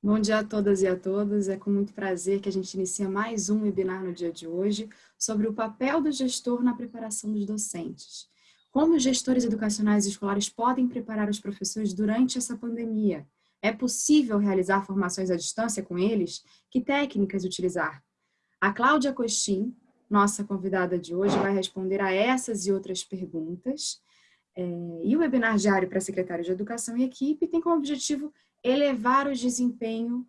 Bom dia a todas e a todos. É com muito prazer que a gente inicia mais um webinar no dia de hoje sobre o papel do gestor na preparação dos docentes. Como os gestores educacionais e escolares podem preparar os professores durante essa pandemia? É possível realizar formações à distância com eles? Que técnicas utilizar? A Cláudia Costin, nossa convidada de hoje, vai responder a essas e outras perguntas. É, e o webinar diário para secretários de educação e equipe tem como objetivo elevar o desempenho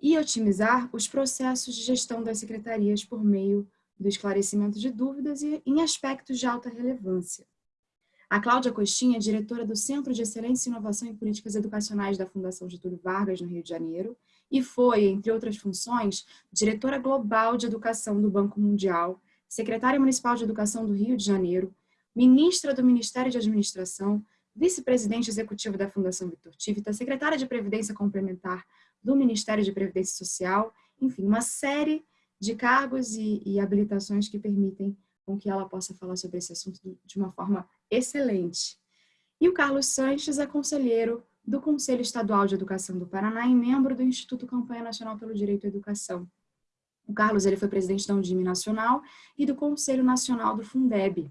e otimizar os processos de gestão das secretarias por meio do esclarecimento de dúvidas e em aspectos de alta relevância. A Cláudia Costinha é diretora do Centro de Excelência Inovação em Políticas Educacionais da Fundação Getúlio Vargas, no Rio de Janeiro, e foi, entre outras funções, diretora global de educação do Banco Mundial, secretária municipal de educação do Rio de Janeiro, ministra do Ministério de Administração, vice-presidente executivo da Fundação Vitor Tivita, secretária de Previdência Complementar do Ministério de Previdência Social, enfim, uma série de cargos e, e habilitações que permitem com que ela possa falar sobre esse assunto de uma forma excelente. E o Carlos Sanches é conselheiro do Conselho Estadual de Educação do Paraná e membro do Instituto Campanha Nacional pelo Direito à Educação. O Carlos ele foi presidente da Undime Nacional e do Conselho Nacional do Fundeb,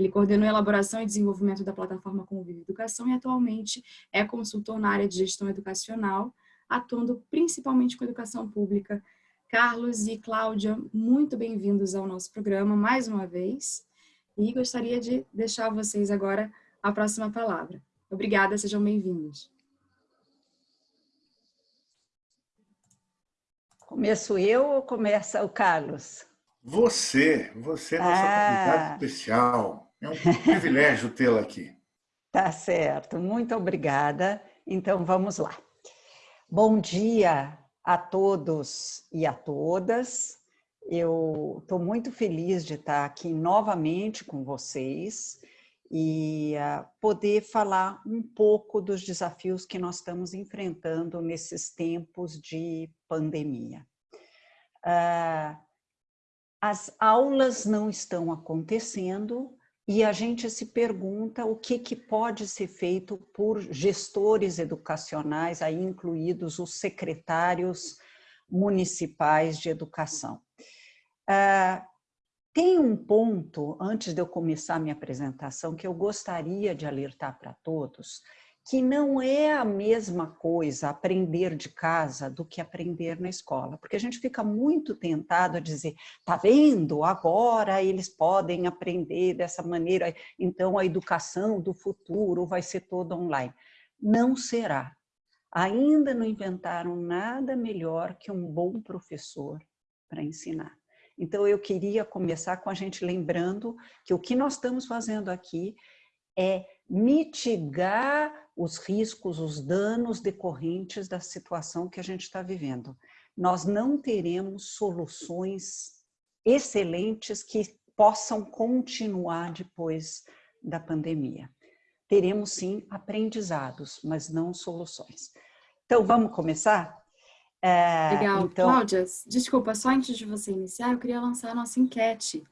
ele coordenou a elaboração e desenvolvimento da plataforma Convive Educação e atualmente é consultor na área de gestão educacional, atuando principalmente com educação pública. Carlos e Cláudia, muito bem-vindos ao nosso programa mais uma vez e gostaria de deixar a vocês agora a próxima palavra. Obrigada, sejam bem-vindos. Começo eu ou começa o Carlos? Você, você é nossa ah. convidada especial. É um privilégio tê-la aqui. Tá certo, muito obrigada. Então vamos lá. Bom dia a todos e a todas. Eu estou muito feliz de estar aqui novamente com vocês e uh, poder falar um pouco dos desafios que nós estamos enfrentando nesses tempos de pandemia. Uh, as aulas não estão acontecendo, e a gente se pergunta o que, que pode ser feito por gestores educacionais, aí incluídos os secretários municipais de educação. Uh, tem um ponto, antes de eu começar minha apresentação, que eu gostaria de alertar para todos, que não é a mesma coisa aprender de casa do que aprender na escola, porque a gente fica muito tentado a dizer, tá vendo, agora eles podem aprender dessa maneira, então a educação do futuro vai ser toda online. Não será. Ainda não inventaram nada melhor que um bom professor para ensinar. Então eu queria começar com a gente lembrando que o que nós estamos fazendo aqui é mitigar os riscos, os danos decorrentes da situação que a gente está vivendo. Nós não teremos soluções excelentes que possam continuar depois da pandemia. Teremos sim aprendizados, mas não soluções. Então, vamos começar? É, Legal. Então... Cláudia, desculpa, só antes de você iniciar, eu queria lançar a nossa enquete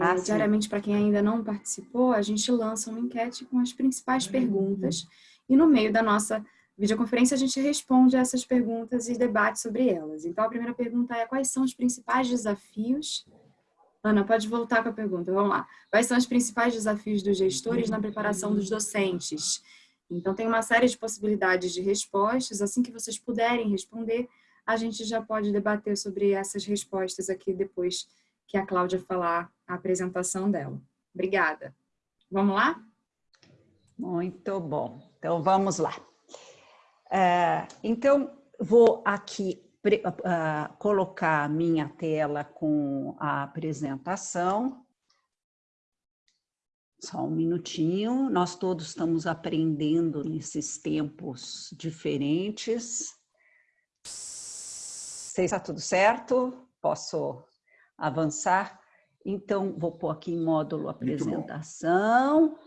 ah, diariamente, para quem ainda não participou, a gente lança uma enquete com as principais uhum. perguntas e no meio da nossa videoconferência a gente responde essas perguntas e debate sobre elas. Então, a primeira pergunta é quais são os principais desafios... Ana, pode voltar com a pergunta, vamos lá. Quais são os principais desafios dos gestores na preparação dos docentes? Então, tem uma série de possibilidades de respostas. Assim que vocês puderem responder, a gente já pode debater sobre essas respostas aqui depois que a Cláudia falar a apresentação dela. Obrigada. Vamos lá? Muito bom. Então, vamos lá. É, então, vou aqui uh, colocar a minha tela com a apresentação. Só um minutinho. Nós todos estamos aprendendo nesses tempos diferentes. Sei se está tudo certo? Posso avançar. Então, vou pôr aqui em módulo apresentação.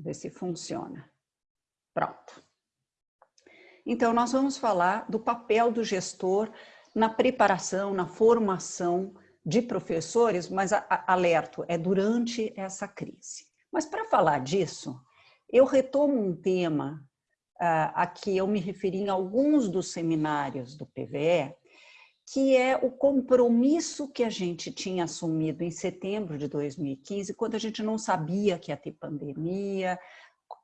Ver se funciona. Pronto. Então, nós vamos falar do papel do gestor na preparação, na formação de professores, mas alerto, é durante essa crise. Mas para falar disso, eu retomo um tema a que eu me referi em alguns dos seminários do PVE, que é o compromisso que a gente tinha assumido em setembro de 2015, quando a gente não sabia que ia ter pandemia,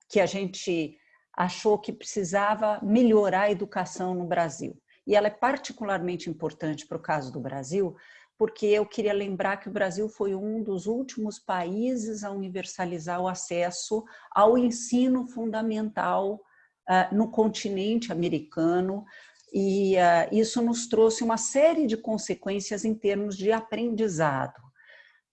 que a gente achou que precisava melhorar a educação no Brasil. E ela é particularmente importante para o caso do Brasil, porque eu queria lembrar que o Brasil foi um dos últimos países a universalizar o acesso ao ensino fundamental uh, no continente americano, e uh, isso nos trouxe uma série de consequências em termos de aprendizado,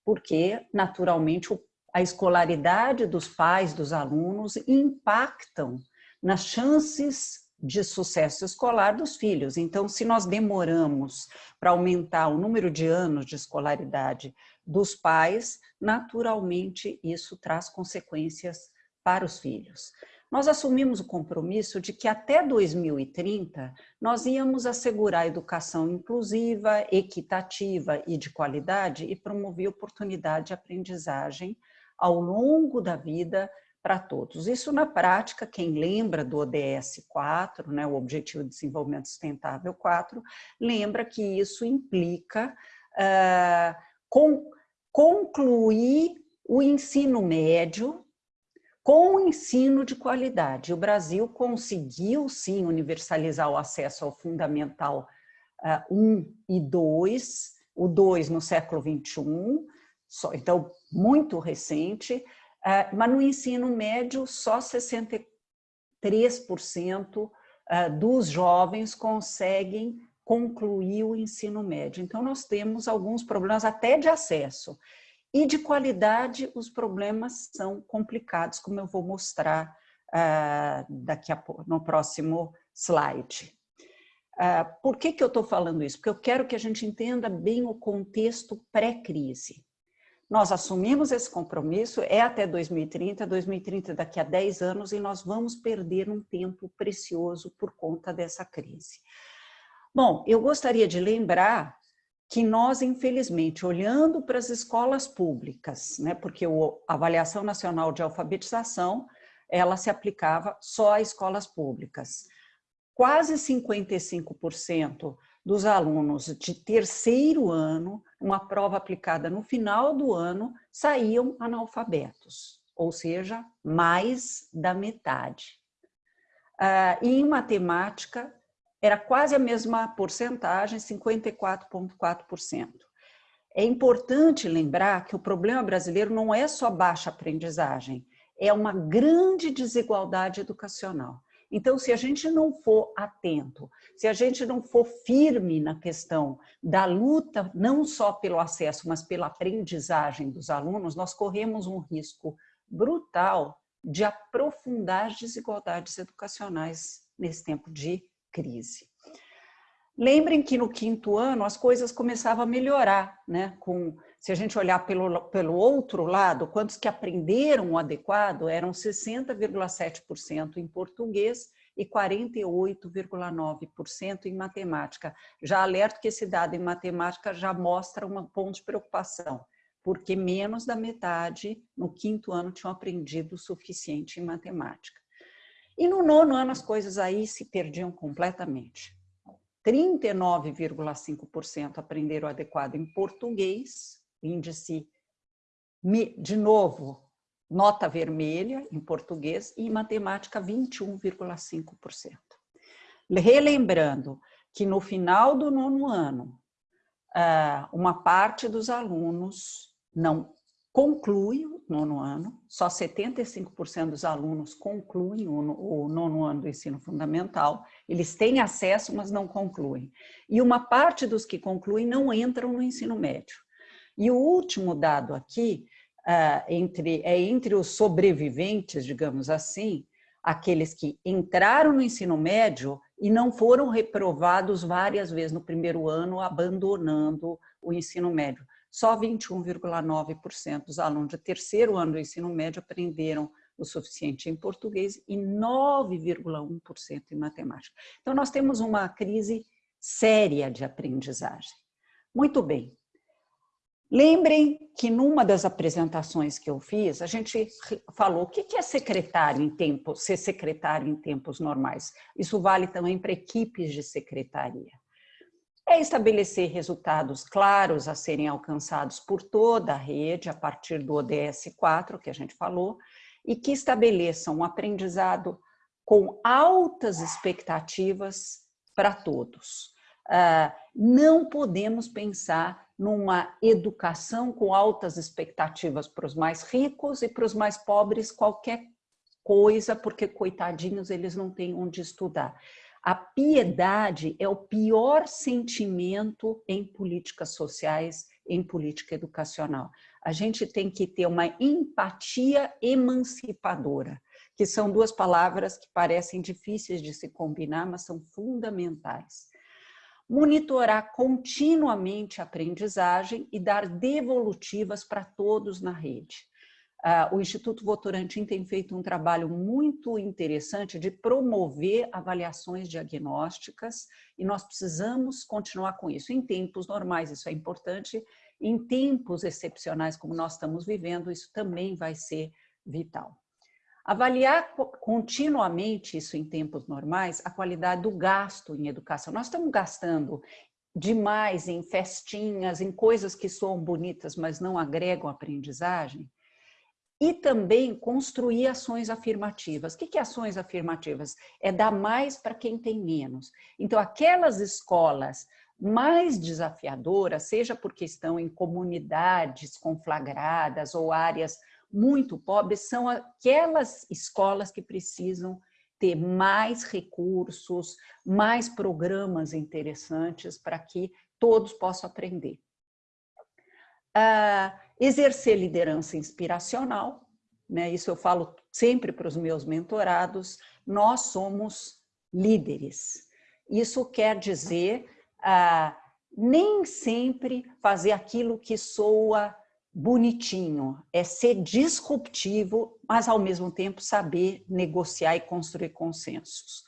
porque, naturalmente, a escolaridade dos pais, dos alunos, impactam nas chances de sucesso escolar dos filhos. Então, se nós demoramos para aumentar o número de anos de escolaridade dos pais, naturalmente isso traz consequências para os filhos nós assumimos o compromisso de que até 2030 nós íamos assegurar educação inclusiva, equitativa e de qualidade e promover oportunidade de aprendizagem ao longo da vida para todos. Isso na prática, quem lembra do ODS 4, né, o Objetivo de Desenvolvimento Sustentável 4, lembra que isso implica uh, com, concluir o ensino médio com o ensino de qualidade. O Brasil conseguiu, sim, universalizar o acesso ao Fundamental uh, 1 e 2, o 2 no século 21, só, então muito recente, uh, mas no ensino médio só 63% uh, dos jovens conseguem concluir o ensino médio. Então nós temos alguns problemas até de acesso. E de qualidade, os problemas são complicados, como eu vou mostrar uh, daqui a no próximo slide. Uh, por que, que eu estou falando isso? Porque eu quero que a gente entenda bem o contexto pré-crise. Nós assumimos esse compromisso, é até 2030, 2030 daqui a 10 anos, e nós vamos perder um tempo precioso por conta dessa crise. Bom, eu gostaria de lembrar que nós, infelizmente, olhando para as escolas públicas, né, porque a Avaliação Nacional de Alfabetização, ela se aplicava só a escolas públicas. Quase 55% dos alunos de terceiro ano, uma prova aplicada no final do ano, saíam analfabetos, ou seja, mais da metade. Uh, e em matemática, era quase a mesma porcentagem, 54,4%. É importante lembrar que o problema brasileiro não é só baixa aprendizagem, é uma grande desigualdade educacional. Então, se a gente não for atento, se a gente não for firme na questão da luta, não só pelo acesso, mas pela aprendizagem dos alunos, nós corremos um risco brutal de aprofundar as desigualdades educacionais nesse tempo de crise. Lembrem que no quinto ano as coisas começavam a melhorar, né? Com, se a gente olhar pelo, pelo outro lado, quantos que aprenderam o adequado eram 60,7% em português e 48,9% em matemática. Já alerto que esse dado em matemática já mostra um ponto de preocupação, porque menos da metade no quinto ano tinham aprendido o suficiente em matemática. E no nono ano as coisas aí se perdiam completamente. 39,5% aprenderam adequado em português, índice, de novo, nota vermelha em português, e em matemática 21,5%. Relembrando que no final do nono ano, ah, uma parte dos alunos não conclui o nono ano, só 75% dos alunos concluem o nono ano do ensino fundamental, eles têm acesso, mas não concluem. E uma parte dos que concluem não entram no ensino médio. E o último dado aqui, uh, entre, é entre os sobreviventes, digamos assim, aqueles que entraram no ensino médio e não foram reprovados várias vezes no primeiro ano, abandonando o ensino médio só 21,9% dos alunos de terceiro ano do ensino médio aprenderam o suficiente em português e 9,1% em matemática. Então, nós temos uma crise séria de aprendizagem. Muito bem. Lembrem que numa das apresentações que eu fiz, a gente falou o que é secretário em tempo, ser secretário em tempos normais. Isso vale também para equipes de secretaria. É estabelecer resultados claros a serem alcançados por toda a rede, a partir do ODS 4, que a gente falou, e que estabeleçam um aprendizado com altas expectativas para todos. Ah, não podemos pensar numa educação com altas expectativas para os mais ricos e para os mais pobres qualquer coisa, porque coitadinhos eles não têm onde estudar. A piedade é o pior sentimento em políticas sociais, em política educacional. A gente tem que ter uma empatia emancipadora, que são duas palavras que parecem difíceis de se combinar, mas são fundamentais. Monitorar continuamente a aprendizagem e dar devolutivas para todos na rede. Uh, o Instituto Votorantim tem feito um trabalho muito interessante de promover avaliações diagnósticas e nós precisamos continuar com isso. Em tempos normais isso é importante, em tempos excepcionais como nós estamos vivendo, isso também vai ser vital. Avaliar continuamente isso em tempos normais, a qualidade do gasto em educação. Nós estamos gastando demais em festinhas, em coisas que soam bonitas, mas não agregam aprendizagem e também construir ações afirmativas. O que é ações afirmativas? É dar mais para quem tem menos. Então, aquelas escolas mais desafiadoras, seja porque estão em comunidades conflagradas ou áreas muito pobres, são aquelas escolas que precisam ter mais recursos, mais programas interessantes para que todos possam aprender. Ah, exercer liderança inspiracional, né? isso eu falo sempre para os meus mentorados, nós somos líderes. Isso quer dizer ah, nem sempre fazer aquilo que soa bonitinho, é ser disruptivo, mas ao mesmo tempo saber negociar e construir consensos.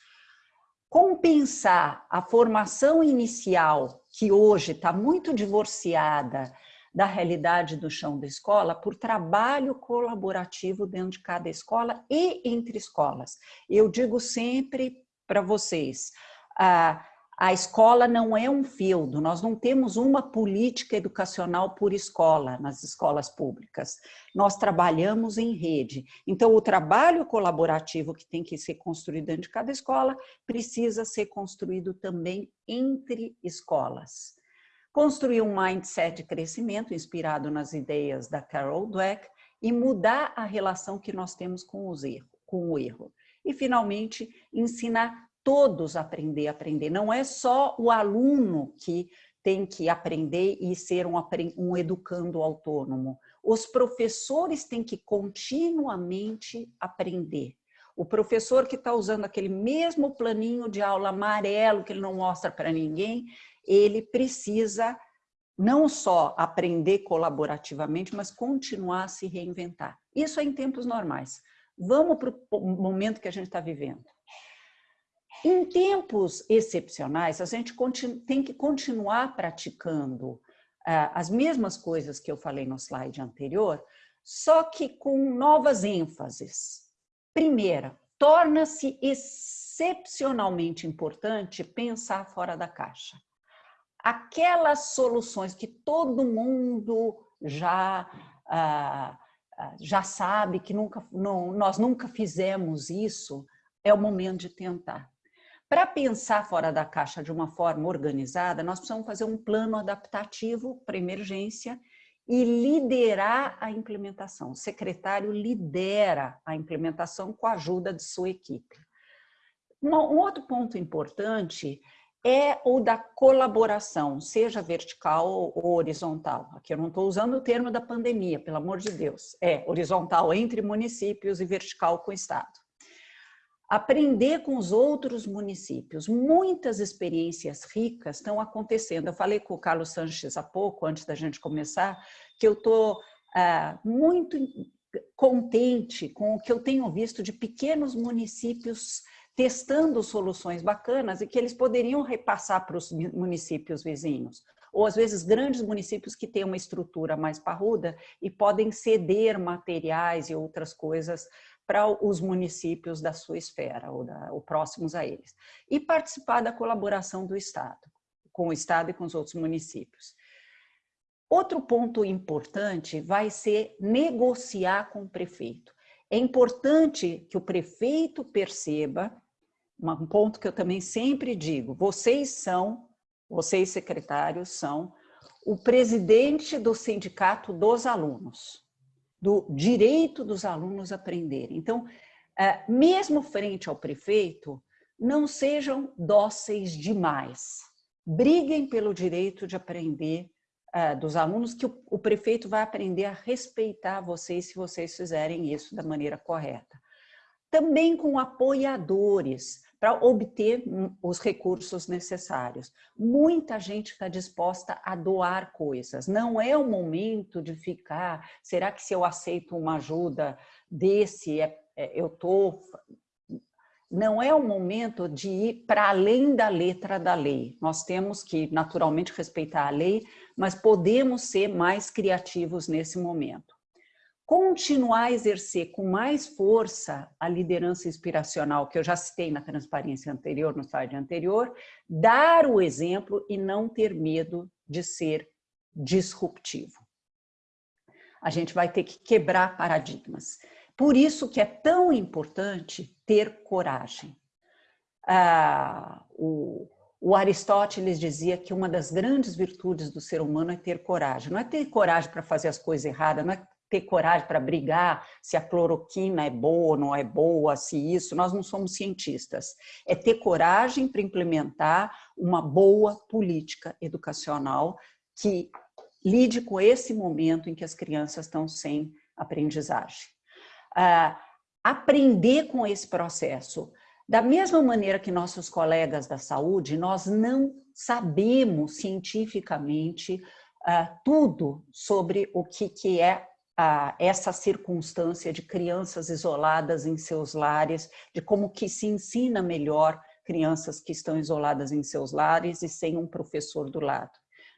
Compensar a formação inicial, que hoje está muito divorciada da realidade do chão da escola por trabalho colaborativo dentro de cada escola e entre escolas. Eu digo sempre para vocês, a, a escola não é um fieldo, nós não temos uma política educacional por escola nas escolas públicas. Nós trabalhamos em rede. Então, o trabalho colaborativo que tem que ser construído dentro de cada escola precisa ser construído também entre escolas construir um mindset de crescimento inspirado nas ideias da Carol Dweck e mudar a relação que nós temos com, os erro, com o erro. E, finalmente, ensinar todos a aprender a aprender. Não é só o aluno que tem que aprender e ser um, um educando autônomo. Os professores têm que continuamente aprender. O professor que está usando aquele mesmo planinho de aula amarelo que ele não mostra para ninguém, ele precisa não só aprender colaborativamente, mas continuar a se reinventar. Isso é em tempos normais. Vamos para o momento que a gente está vivendo. Em tempos excepcionais, a gente tem que continuar praticando ah, as mesmas coisas que eu falei no slide anterior, só que com novas ênfases. Primeira, torna-se excepcionalmente importante pensar fora da caixa aquelas soluções que todo mundo já, ah, ah, já sabe que nunca, não, nós nunca fizemos isso, é o momento de tentar. Para pensar fora da caixa de uma forma organizada, nós precisamos fazer um plano adaptativo para emergência e liderar a implementação. O secretário lidera a implementação com a ajuda de sua equipe. Um outro ponto importante é o da colaboração, seja vertical ou horizontal. Aqui eu não estou usando o termo da pandemia, pelo amor de Deus. É horizontal entre municípios e vertical com o Estado. Aprender com os outros municípios. Muitas experiências ricas estão acontecendo. Eu falei com o Carlos Sanches há pouco, antes da gente começar, que eu estou ah, muito contente com o que eu tenho visto de pequenos municípios testando soluções bacanas e que eles poderiam repassar para os municípios vizinhos. ou às vezes grandes municípios que têm uma estrutura mais parruda e podem ceder materiais e outras coisas para os municípios da sua esfera ou, da, ou próximos a eles. E participar da colaboração do Estado, com o Estado e com os outros municípios. Outro ponto importante vai ser negociar com o prefeito. É importante que o prefeito perceba, um ponto que eu também sempre digo, vocês são, vocês secretários são o presidente do sindicato dos alunos, do direito dos alunos aprenderem. Então, é, mesmo frente ao prefeito, não sejam dóceis demais. Briguem pelo direito de aprender uh, dos alunos que o prefeito vai aprender a respeitar vocês se vocês fizerem isso da maneira correta. Também com apoiadores, para obter os recursos necessários. Muita gente está disposta a doar coisas. Não é o momento de ficar, será que se eu aceito uma ajuda desse, é, é, eu estou não é o momento de ir para além da letra da lei. Nós temos que, naturalmente, respeitar a lei, mas podemos ser mais criativos nesse momento. Continuar a exercer com mais força a liderança inspiracional, que eu já citei na transparência anterior, no slide anterior, dar o exemplo e não ter medo de ser disruptivo. A gente vai ter que quebrar paradigmas. Por isso que é tão importante ter coragem. Ah, o, o Aristóteles dizia que uma das grandes virtudes do ser humano é ter coragem. Não é ter coragem para fazer as coisas erradas, não é ter coragem para brigar se a cloroquina é boa ou não é boa, se isso, nós não somos cientistas. É ter coragem para implementar uma boa política educacional que lide com esse momento em que as crianças estão sem aprendizagem uh, aprender com esse processo. Da mesma maneira que nossos colegas da saúde, nós não sabemos cientificamente uh, tudo sobre o que, que é uh, essa circunstância de crianças isoladas em seus lares, de como que se ensina melhor crianças que estão isoladas em seus lares e sem um professor do lado.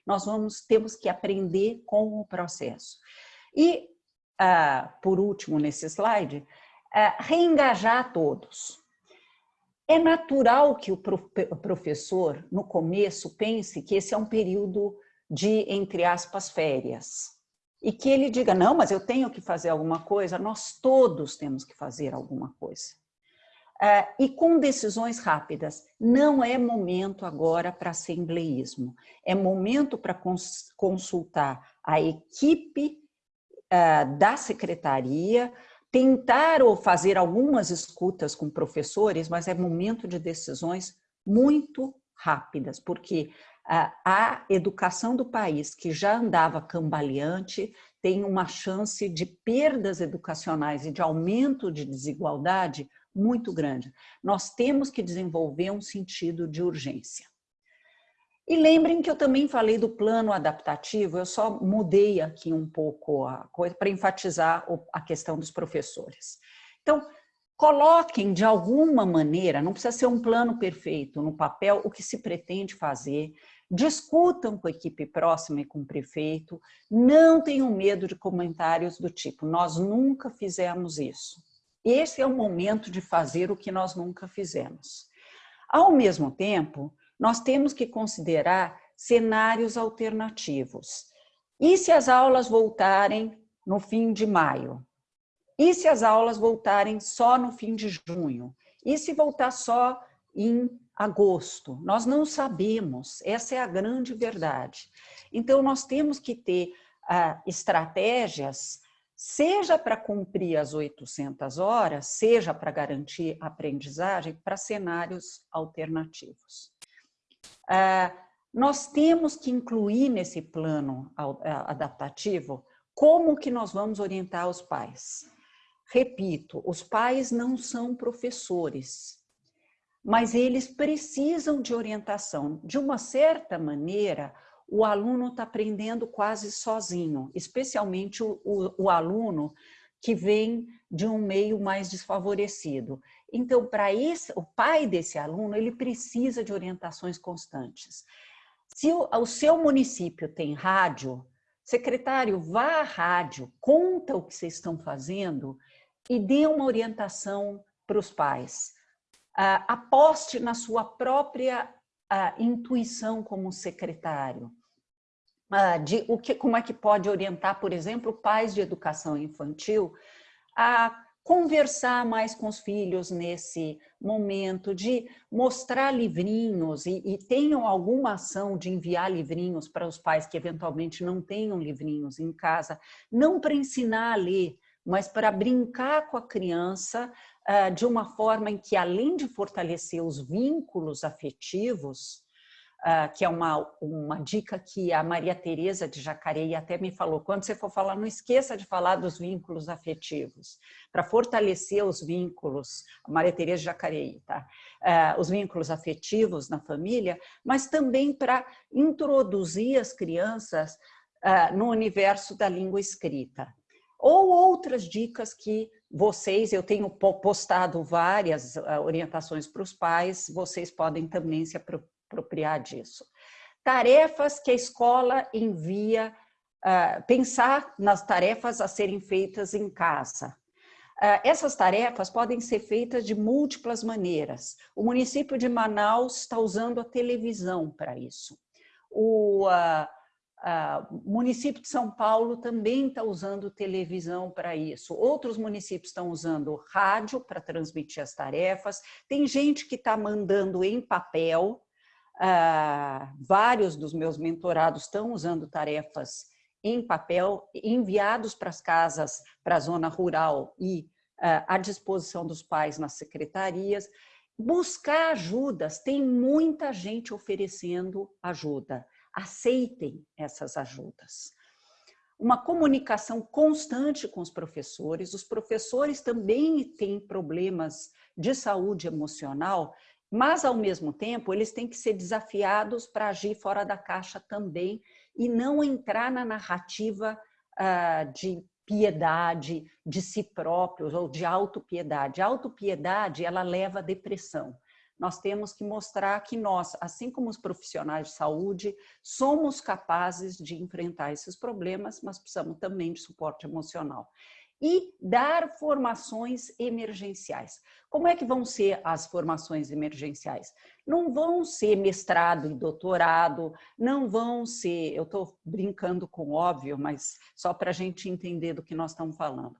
Nós vamos, temos que aprender com o processo. E uh, por último nesse slide, uh, reengajar todos. É natural que o professor, no começo, pense que esse é um período de, entre aspas, férias. E que ele diga, não, mas eu tenho que fazer alguma coisa, nós todos temos que fazer alguma coisa. Uh, e com decisões rápidas. Não é momento agora para assembleísmo, é momento para cons consultar a equipe eh, da secretaria, tentar ou fazer algumas escutas com professores, mas é momento de decisões muito rápidas, porque a educação do país, que já andava cambaleante, tem uma chance de perdas educacionais e de aumento de desigualdade muito grande. Nós temos que desenvolver um sentido de urgência. E lembrem que eu também falei do plano adaptativo, eu só mudei aqui um pouco a coisa para enfatizar a questão dos professores. Então, coloquem de alguma maneira, não precisa ser um plano perfeito, no papel, o que se pretende fazer, discutam com a equipe próxima e com o prefeito, não tenham medo de comentários do tipo, nós nunca fizemos isso. Esse é o momento de fazer o que nós nunca fizemos. Ao mesmo tempo, nós temos que considerar cenários alternativos. E se as aulas voltarem no fim de maio? E se as aulas voltarem só no fim de junho? E se voltar só em agosto? Nós não sabemos, essa é a grande verdade. Então, nós temos que ter ah, estratégias, seja para cumprir as 800 horas, seja para garantir aprendizagem, para cenários alternativos. Ah, nós temos que incluir nesse plano adaptativo como que nós vamos orientar os pais. Repito, os pais não são professores, mas eles precisam de orientação. De uma certa maneira, o aluno está aprendendo quase sozinho, especialmente o, o, o aluno que vem de um meio mais desfavorecido. Então, para o pai desse aluno, ele precisa de orientações constantes. Se o, o seu município tem rádio, secretário, vá à rádio, conta o que vocês estão fazendo e dê uma orientação para os pais. Uh, aposte na sua própria uh, intuição como secretário. Uh, de o que, como é que pode orientar, por exemplo, pais de educação infantil a conversar mais com os filhos nesse momento, de mostrar livrinhos e, e, tenham alguma ação de enviar livrinhos para os pais que eventualmente não tenham livrinhos em casa, não para ensinar a ler, mas para brincar com a criança de uma forma em que, além de fortalecer os vínculos afetivos, uh, que é uma, uma dica que a Maria Tereza de Jacareí até me falou, quando você for falar, não esqueça de falar dos vínculos afetivos, para fortalecer os vínculos, a Maria Tereza de Jacareí, tá? Uh, os vínculos afetivos na família, mas também para introduzir as crianças no universo da língua escrita. Ou outras dicas que vocês, eu tenho postado várias orientações para os pais, vocês podem também se apropriar disso. Tarefas que a escola envia, uh, pensar nas tarefas a serem feitas em casa. Uh, essas tarefas podem ser feitas de múltiplas maneiras. O município de Manaus está usando a televisão para isso. O uh, município de São Paulo também está usando televisão para isso. Outros municípios estão usando rádio para transmitir as tarefas. Tem gente que está mandando em papel, ah, vários dos meus mentorados estão usando tarefas em papel, enviados para as casas, para a zona rural e ah, à disposição dos pais nas secretarias. Buscar ajudas, tem muita gente oferecendo ajuda. Aceitem essas ajudas. Uma comunicação constante com os professores. Os professores também têm problemas de saúde emocional mas, ao mesmo tempo, eles têm que ser desafiados para agir fora da caixa também e não entrar na narrativa uh, de piedade de si próprios ou de autopiedade. A autopiedade, ela leva à depressão. Nós temos que mostrar que nós, assim como os profissionais de saúde, somos capazes de enfrentar esses problemas, mas precisamos também de suporte emocional e dar formações emergenciais. Como é que vão ser as formações emergenciais? Não vão ser mestrado e doutorado, não vão ser, eu estou brincando com óbvio, mas só para a gente entender do que nós estamos falando.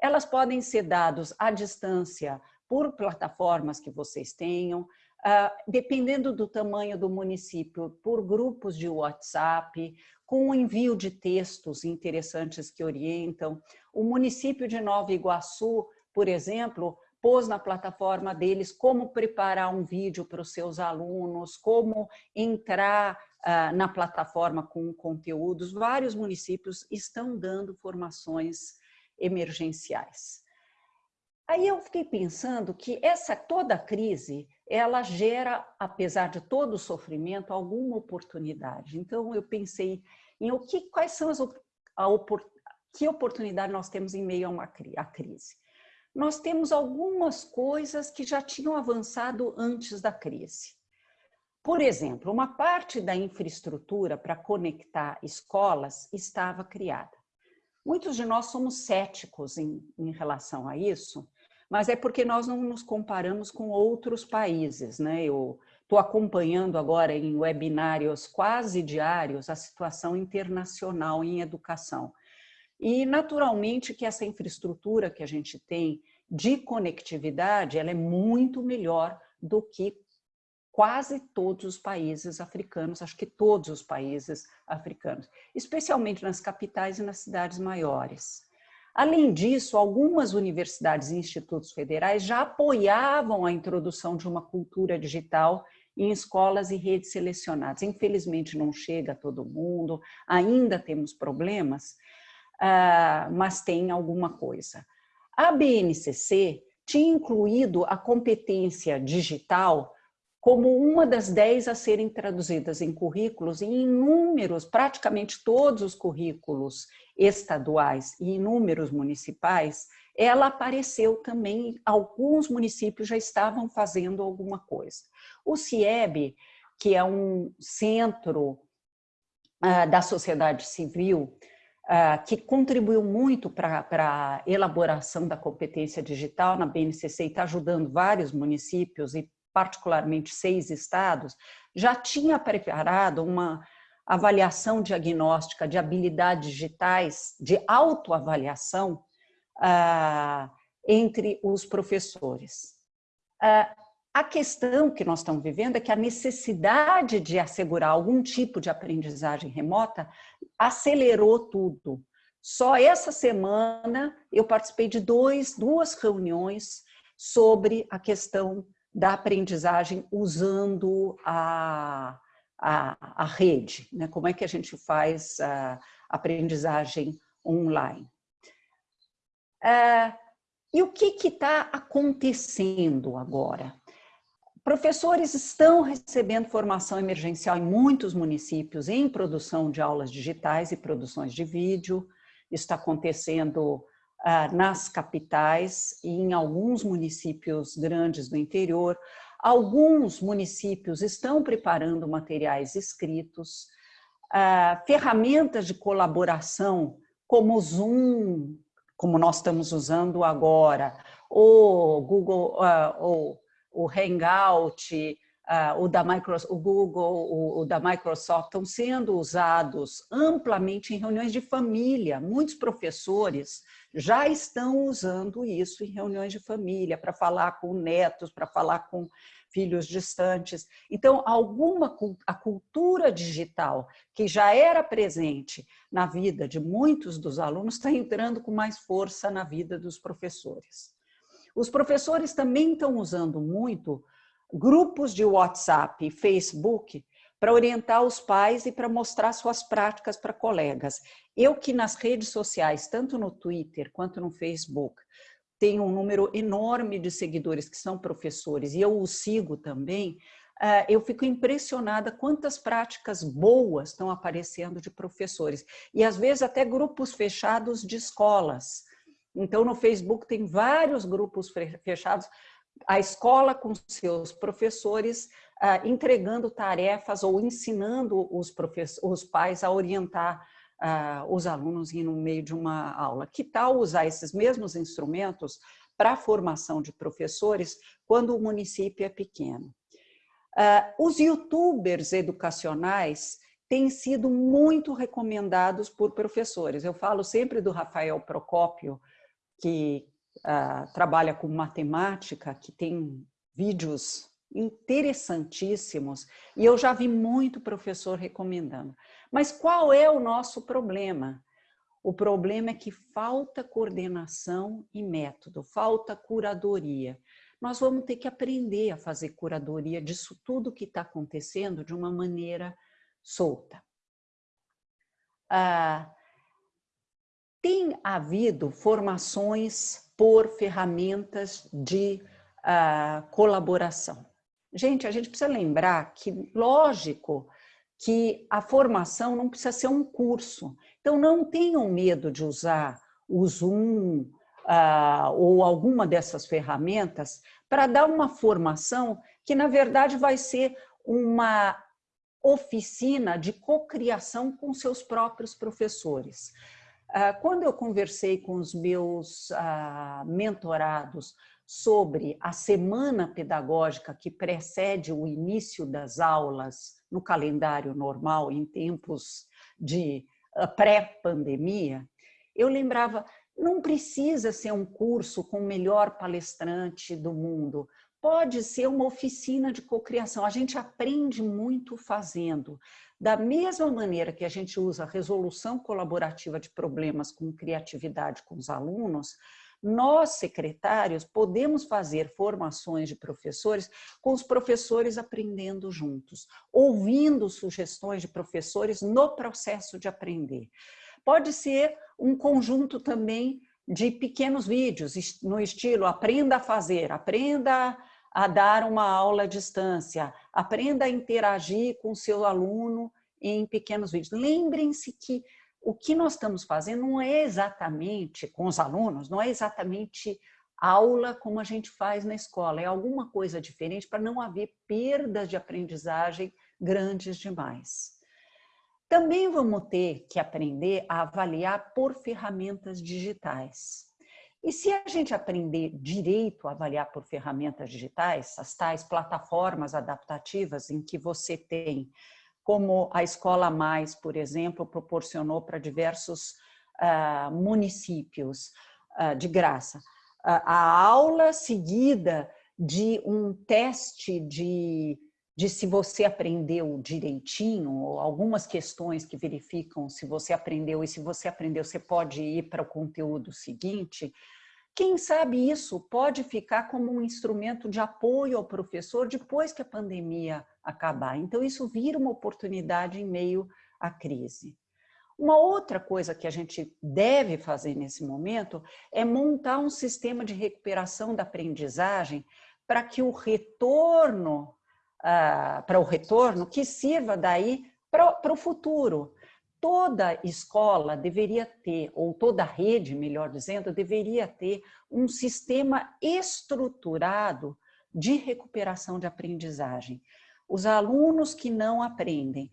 Elas podem ser dados à distância por plataformas que vocês tenham, Uh, dependendo do tamanho do município, por grupos de WhatsApp, com o envio de textos interessantes que orientam. O município de Nova Iguaçu, por exemplo, pôs na plataforma deles como preparar um vídeo para os seus alunos, como entrar uh, na plataforma com conteúdos. Vários municípios estão dando formações emergenciais. Aí eu fiquei pensando que essa toda crise, ela gera, apesar de todo o sofrimento, alguma oportunidade. Então eu pensei em o que, quais são as a, que oportunidade nós temos em meio a uma a crise? Nós temos algumas coisas que já tinham avançado antes da crise. Por exemplo, uma parte da infraestrutura para conectar escolas estava criada. Muitos de nós somos céticos em, em relação a isso, mas é porque nós não nos comparamos com outros países. Né? Eu estou acompanhando agora em webinários quase diários a situação internacional em educação. E, naturalmente, que essa infraestrutura que a gente tem de conectividade, ela é muito melhor do que quase todos os países africanos, acho que todos os países africanos, especialmente nas capitais e nas cidades maiores. Além disso, algumas universidades e institutos federais já apoiavam a introdução de uma cultura digital em escolas e redes selecionadas. Infelizmente não chega a todo mundo, ainda temos problemas, uh, mas tem alguma coisa. A BNCC tinha incluído a competência digital como uma das dez a serem traduzidas em currículos e inúmeros, praticamente todos os currículos estaduais e inúmeros municipais, ela apareceu também, alguns municípios já estavam fazendo alguma coisa. O CIEB que é um centro uh, da sociedade civil uh, que contribuiu muito para a elaboração da competência digital na BNCC e está ajudando vários municípios e particularmente seis estados, já tinha preparado uma avaliação diagnóstica de habilidades digitais, de autoavaliação, uh, entre os professores. Uh, a questão que nós estamos vivendo é que a necessidade de assegurar algum tipo de aprendizagem remota acelerou tudo. Só essa semana eu participei de dois, duas reuniões sobre a questão da aprendizagem usando a, a, a rede, né? como é que a gente faz a aprendizagem online. É, e o que está acontecendo agora? Professores estão recebendo formação emergencial em muitos municípios em produção de aulas digitais e produções de vídeo. Isso está acontecendo ah, nas capitais e em alguns municípios grandes do interior. Alguns municípios estão preparando materiais escritos. Ah, ferramentas de colaboração como o Zoom, como nós estamos usando agora, ou Google, ah, ou o Hangout, uh, o, da o Google, o, o, da Microsoft, estão sendo usados amplamente em reuniões de família. Muitos professores já estão usando isso em reuniões de família, para falar com netos, para falar com filhos distantes. Então, alguma a cultura digital que já era presente na vida de muitos dos alunos está entrando com mais força na vida dos professores. Os professores também estão usando muito grupos de WhatsApp e Facebook para orientar os pais e para mostrar suas práticas para colegas. Eu que nas redes sociais, tanto no Twitter quanto no Facebook, tenho um número enorme de seguidores que são professores e eu os sigo também, ah, eu fico impressionada quantas práticas boas estão aparecendo de professores. E às vezes até grupos fechados de escolas, então, no Facebook tem vários grupos fechados, a escola com seus professores uh, entregando tarefas ou ensinando os, os pais a orientar uh, os alunos no meio de uma aula. Que tal usar esses mesmos instrumentos para a formação de professores quando o município é pequeno? Uh, os youtubers educacionais têm sido muito recomendados por professores. Eu falo sempre do Rafael Procópio, que uh, trabalha com matemática, que tem vídeos interessantíssimos, e eu já vi muito professor recomendando. Mas qual é o nosso problema? O problema é que falta coordenação e método, falta curadoria. Nós vamos ter que aprender a fazer curadoria disso tudo que está acontecendo de uma maneira solta. Ah, tem havido formações por ferramentas de uh, colaboração. Gente, a gente precisa lembrar que, lógico, que a formação não precisa ser um curso. Então, não tenham medo de usar o Zoom uh, ou alguma dessas ferramentas para dar uma formação que, na verdade, vai ser uma oficina de cocriação com seus próprios professores. Ah, quando eu conversei com os meus ah, mentorados sobre a semana pedagógica que precede o início das aulas no calendário normal, em tempos de ah, pré-pandemia, eu lembrava, não precisa ser um curso com o melhor palestrante do mundo, pode ser uma oficina de cocriação. A gente aprende muito fazendo. Da mesma maneira que a gente usa a resolução colaborativa de problemas com criatividade com os alunos, nós, secretários, podemos fazer formações de professores com os professores aprendendo juntos, ouvindo sugestões de professores no processo de aprender. Pode ser um conjunto também de pequenos vídeos, no estilo aprenda a fazer, aprenda a dar uma aula à distância, aprenda a interagir com o seu aluno em pequenos vídeos. Lembrem-se que o que nós estamos fazendo não é exatamente, com os alunos, não é exatamente aula como a gente faz na escola, é alguma coisa diferente para não haver perdas de aprendizagem grandes demais. Também vamos ter que aprender a avaliar por ferramentas digitais. E se a gente aprender direito a avaliar por ferramentas digitais, as tais plataformas adaptativas em que você tem, como a Escola Mais, por exemplo, proporcionou para diversos uh, municípios uh, de graça, uh, a aula seguida de um teste de de se você aprendeu direitinho, ou algumas questões que verificam se você aprendeu, e se você aprendeu, você pode ir para o conteúdo seguinte, quem sabe isso pode ficar como um instrumento de apoio ao professor depois que a pandemia acabar. Então, isso vira uma oportunidade em meio à crise. Uma outra coisa que a gente deve fazer nesse momento é montar um sistema de recuperação da aprendizagem para que o retorno uh, para o retorno que sirva daí para o futuro. Toda escola deveria ter, ou toda rede, melhor dizendo, deveria ter um sistema estruturado de recuperação de aprendizagem. Os alunos que não aprendem,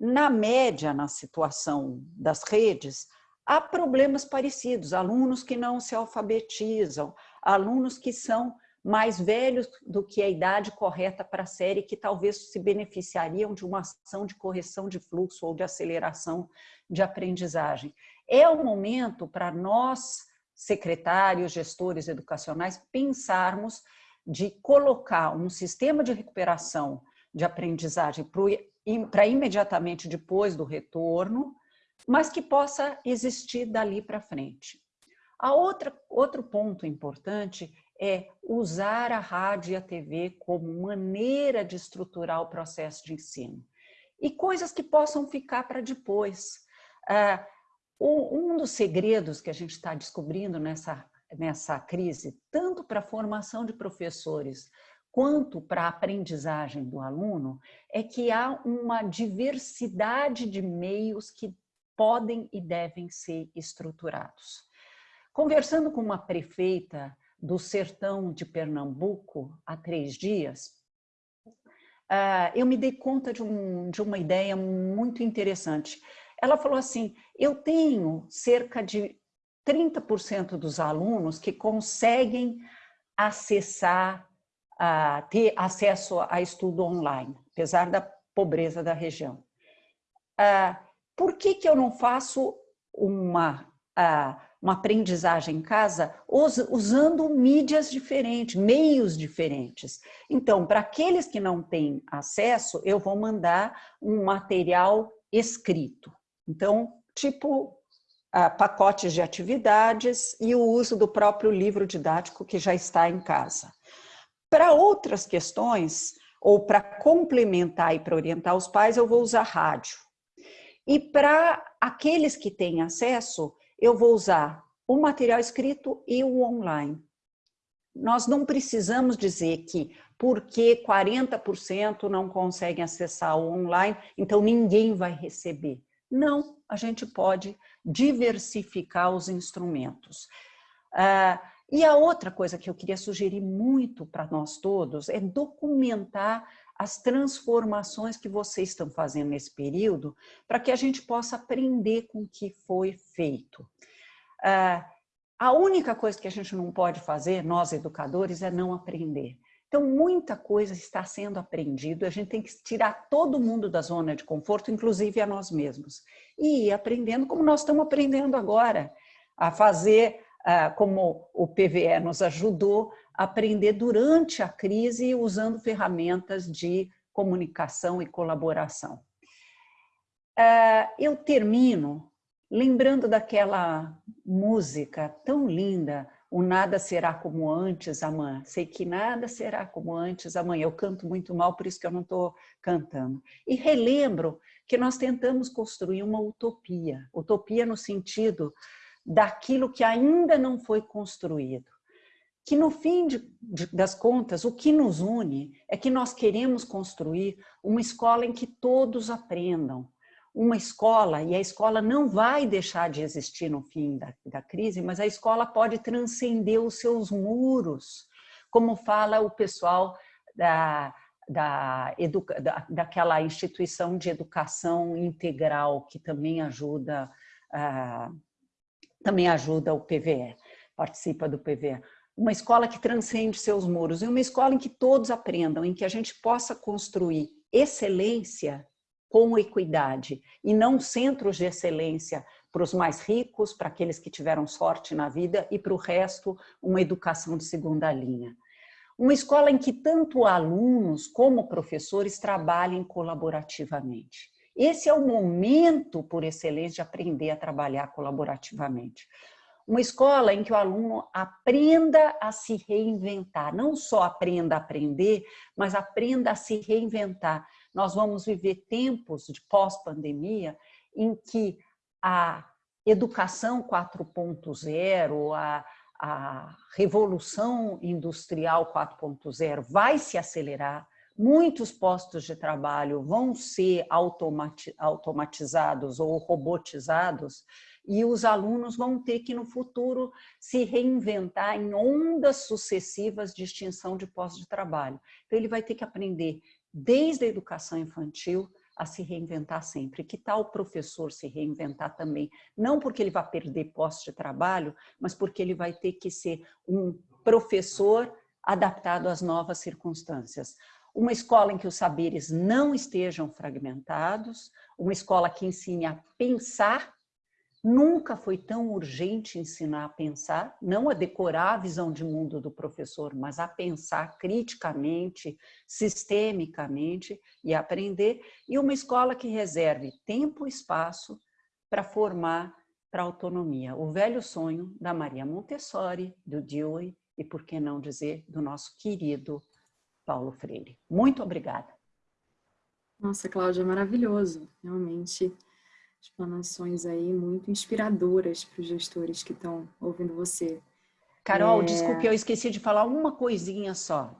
na média, na situação das redes, há problemas parecidos, alunos que não se alfabetizam, alunos que são mais velhos do que a idade correta para a série, que talvez se beneficiariam de uma ação de correção de fluxo ou de aceleração de aprendizagem. É o momento para nós, secretários, gestores educacionais, pensarmos de colocar um sistema de recuperação de aprendizagem para imediatamente depois do retorno, mas que possa existir dali para frente. A outra, outro ponto importante é usar a rádio e a TV como maneira de estruturar o processo de ensino. E coisas que possam ficar para depois. Ah, um dos segredos que a gente está descobrindo nessa, nessa crise, tanto para a formação de professores quanto para a aprendizagem do aluno, é que há uma diversidade de meios que podem e devem ser estruturados. Conversando com uma prefeita do sertão de Pernambuco há três dias, ah, eu me dei conta de, um, de uma ideia muito interessante. Ela falou assim, eu tenho cerca de 30% dos alunos que conseguem acessar, ter acesso a estudo online, apesar da pobreza da região. Ah, por que, que eu não faço uma uma aprendizagem em casa usando mídias diferentes, meios diferentes. Então, para aqueles que não têm acesso, eu vou mandar um material escrito. Então, tipo pacotes de atividades e o uso do próprio livro didático que já está em casa. Para outras questões, ou para complementar e para orientar os pais, eu vou usar rádio. E para aqueles que têm acesso, eu vou usar o material escrito e o online. Nós não precisamos dizer que porque 40% não conseguem acessar o online, então ninguém vai receber. Não, a gente pode diversificar os instrumentos. Ah, e a outra coisa que eu queria sugerir muito para nós todos é documentar as transformações que vocês estão fazendo nesse período, para que a gente possa aprender com o que foi feito. Ah, a única coisa que a gente não pode fazer, nós educadores, é não aprender. Então, muita coisa está sendo aprendido, a gente tem que tirar todo mundo da zona de conforto, inclusive a nós mesmos. E ir aprendendo como nós estamos aprendendo agora, a fazer ah, como o PVE nos ajudou, aprender durante a crise usando ferramentas de comunicação e colaboração. Ah, eu termino lembrando daquela música tão linda, o nada será como antes amanhã. Sei que nada será como antes amanhã. Eu canto muito mal, por isso que eu não estou cantando. E relembro que nós tentamos construir uma utopia. Utopia no sentido daquilo que ainda não foi construído que no fim de, de, das contas, o que nos une é que nós queremos construir uma escola em que todos aprendam, uma escola, e a escola não vai deixar de existir no fim da, da crise, mas a escola pode transcender os seus muros, como fala o pessoal da, da, educa, da, daquela instituição de educação integral que também ajuda, uh, também ajuda o PVE, participa do PVE. Uma escola que transcende seus muros e uma escola em que todos aprendam, em que a gente possa construir excelência com equidade e não centros de excelência para os mais ricos, para aqueles que tiveram sorte na vida e para o resto uma educação de segunda linha. Uma escola em que tanto alunos como professores trabalhem colaborativamente. Esse é o momento por excelência de aprender a trabalhar colaborativamente. Uma escola em que o aluno aprenda a se reinventar, não só aprenda a aprender, mas aprenda a se reinventar, nós vamos viver tempos de pós-pandemia em que a educação 4.0, a, a revolução industrial 4.0 vai se acelerar, muitos postos de trabalho vão ser automatizados ou robotizados e os alunos vão ter que, no futuro, se reinventar em ondas sucessivas de extinção de postos de trabalho. Então, ele vai ter que aprender desde a educação infantil, a se reinventar sempre. Que tal o professor se reinventar também? Não porque ele vai perder posto de trabalho, mas porque ele vai ter que ser um professor adaptado às novas circunstâncias. Uma escola em que os saberes não estejam fragmentados, uma escola que ensine a pensar Nunca foi tão urgente ensinar a pensar, não a decorar a visão de mundo do professor, mas a pensar criticamente, sistemicamente e aprender. E uma escola que reserve tempo e espaço para formar para autonomia. O velho sonho da Maria Montessori, do Dewey e, por que não dizer, do nosso querido Paulo Freire. Muito obrigada. Nossa, Cláudia, maravilhoso. Realmente explanações aí muito inspiradoras para os gestores que estão ouvindo você. Carol, é... desculpe, eu esqueci de falar uma coisinha só.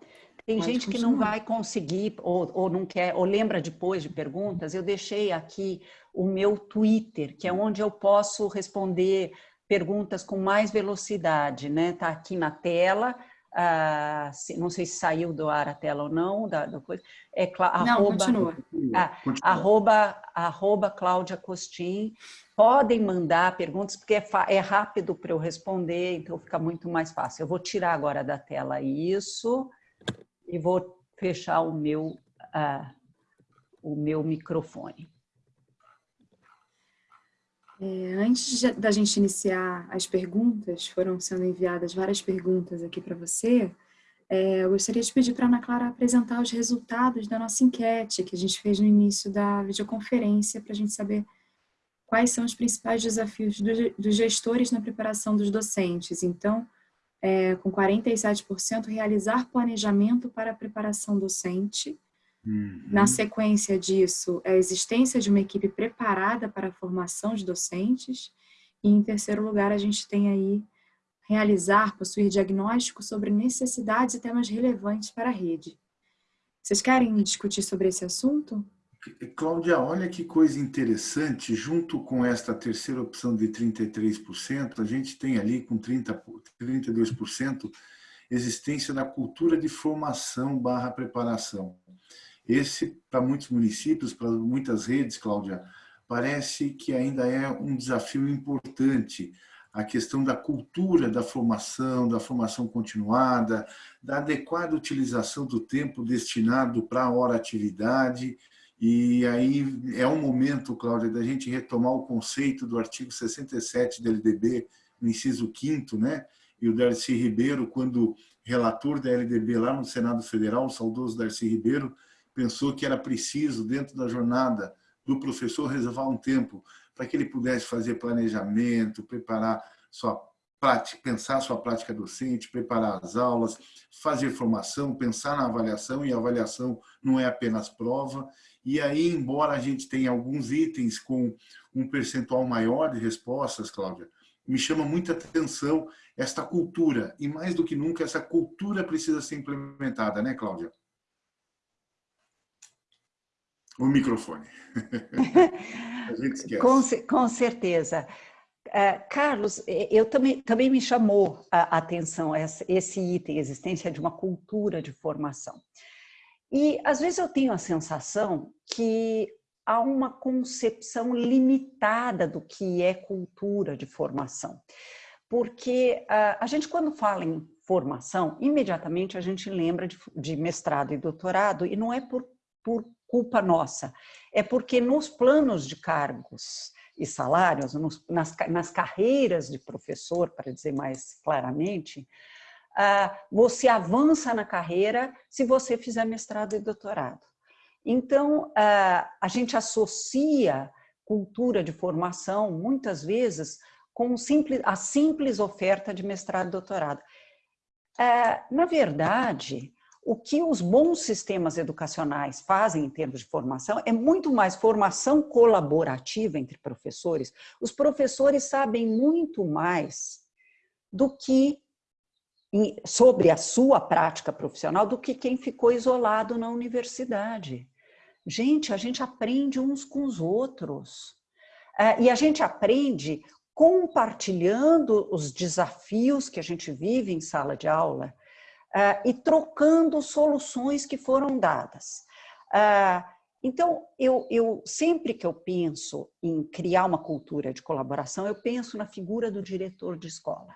Tem Pode gente continuar. que não vai conseguir ou, ou não quer, ou lembra depois de perguntas. Eu deixei aqui o meu Twitter, que é onde eu posso responder perguntas com mais velocidade, né? Tá aqui na tela ah, não sei se saiu do ar a tela ou não, da, da coisa, é não, arroba, continua. Ah, arroba, arroba Cláudia Costin, podem mandar perguntas, porque é, é rápido para eu responder, então fica muito mais fácil. Eu vou tirar agora da tela isso e vou fechar o meu, ah, o meu microfone. É, antes de, da gente iniciar as perguntas, foram sendo enviadas várias perguntas aqui para você, é, eu gostaria de pedir para a Ana Clara apresentar os resultados da nossa enquete que a gente fez no início da videoconferência para a gente saber quais são os principais desafios do, dos gestores na preparação dos docentes. Então, é, com 47%, realizar planejamento para a preparação docente, Uhum. Na sequência disso, a existência de uma equipe preparada para a formação de docentes. E em terceiro lugar, a gente tem aí realizar, possuir diagnóstico sobre necessidades e temas relevantes para a rede. Vocês querem discutir sobre esse assunto? Cláudia, olha que coisa interessante, junto com esta terceira opção de 33%, a gente tem ali com 30, 32% existência da cultura de formação barra preparação. Esse, para muitos municípios, para muitas redes, Cláudia, parece que ainda é um desafio importante a questão da cultura da formação, da formação continuada, da adequada utilização do tempo destinado para a hora atividade. E aí é um momento, Cláudia, da gente retomar o conceito do artigo 67 da LDB, no inciso 5 né? E o Darcy Ribeiro, quando relator da LDB lá no Senado Federal, o saudoso Darcy Ribeiro, pensou que era preciso, dentro da jornada do professor, reservar um tempo para que ele pudesse fazer planejamento, preparar sua prática, pensar sua prática docente, preparar as aulas, fazer formação, pensar na avaliação, e a avaliação não é apenas prova. E aí, embora a gente tenha alguns itens com um percentual maior de respostas, Cláudia, me chama muita atenção esta cultura, e mais do que nunca, essa cultura precisa ser implementada, né, Cláudia? O microfone. A gente esquece. Com, com certeza. Uh, Carlos, eu também, também me chamou a atenção esse item, a existência de uma cultura de formação. E às vezes eu tenho a sensação que há uma concepção limitada do que é cultura de formação. Porque uh, a gente, quando fala em formação, imediatamente a gente lembra de, de mestrado e doutorado, e não é por, por culpa nossa, é porque nos planos de cargos e salários, nos, nas, nas carreiras de professor, para dizer mais claramente, uh, você avança na carreira se você fizer mestrado e doutorado. Então, uh, a gente associa cultura de formação, muitas vezes, com simples, a simples oferta de mestrado e doutorado. É, na verdade, o que os bons sistemas educacionais fazem em termos de formação é muito mais formação colaborativa entre professores. Os professores sabem muito mais do que sobre a sua prática profissional do que quem ficou isolado na universidade. Gente, a gente aprende uns com os outros. É, e a gente aprende compartilhando os desafios que a gente vive em sala de aula uh, e trocando soluções que foram dadas. Uh, então, eu, eu, sempre que eu penso em criar uma cultura de colaboração, eu penso na figura do diretor de escola.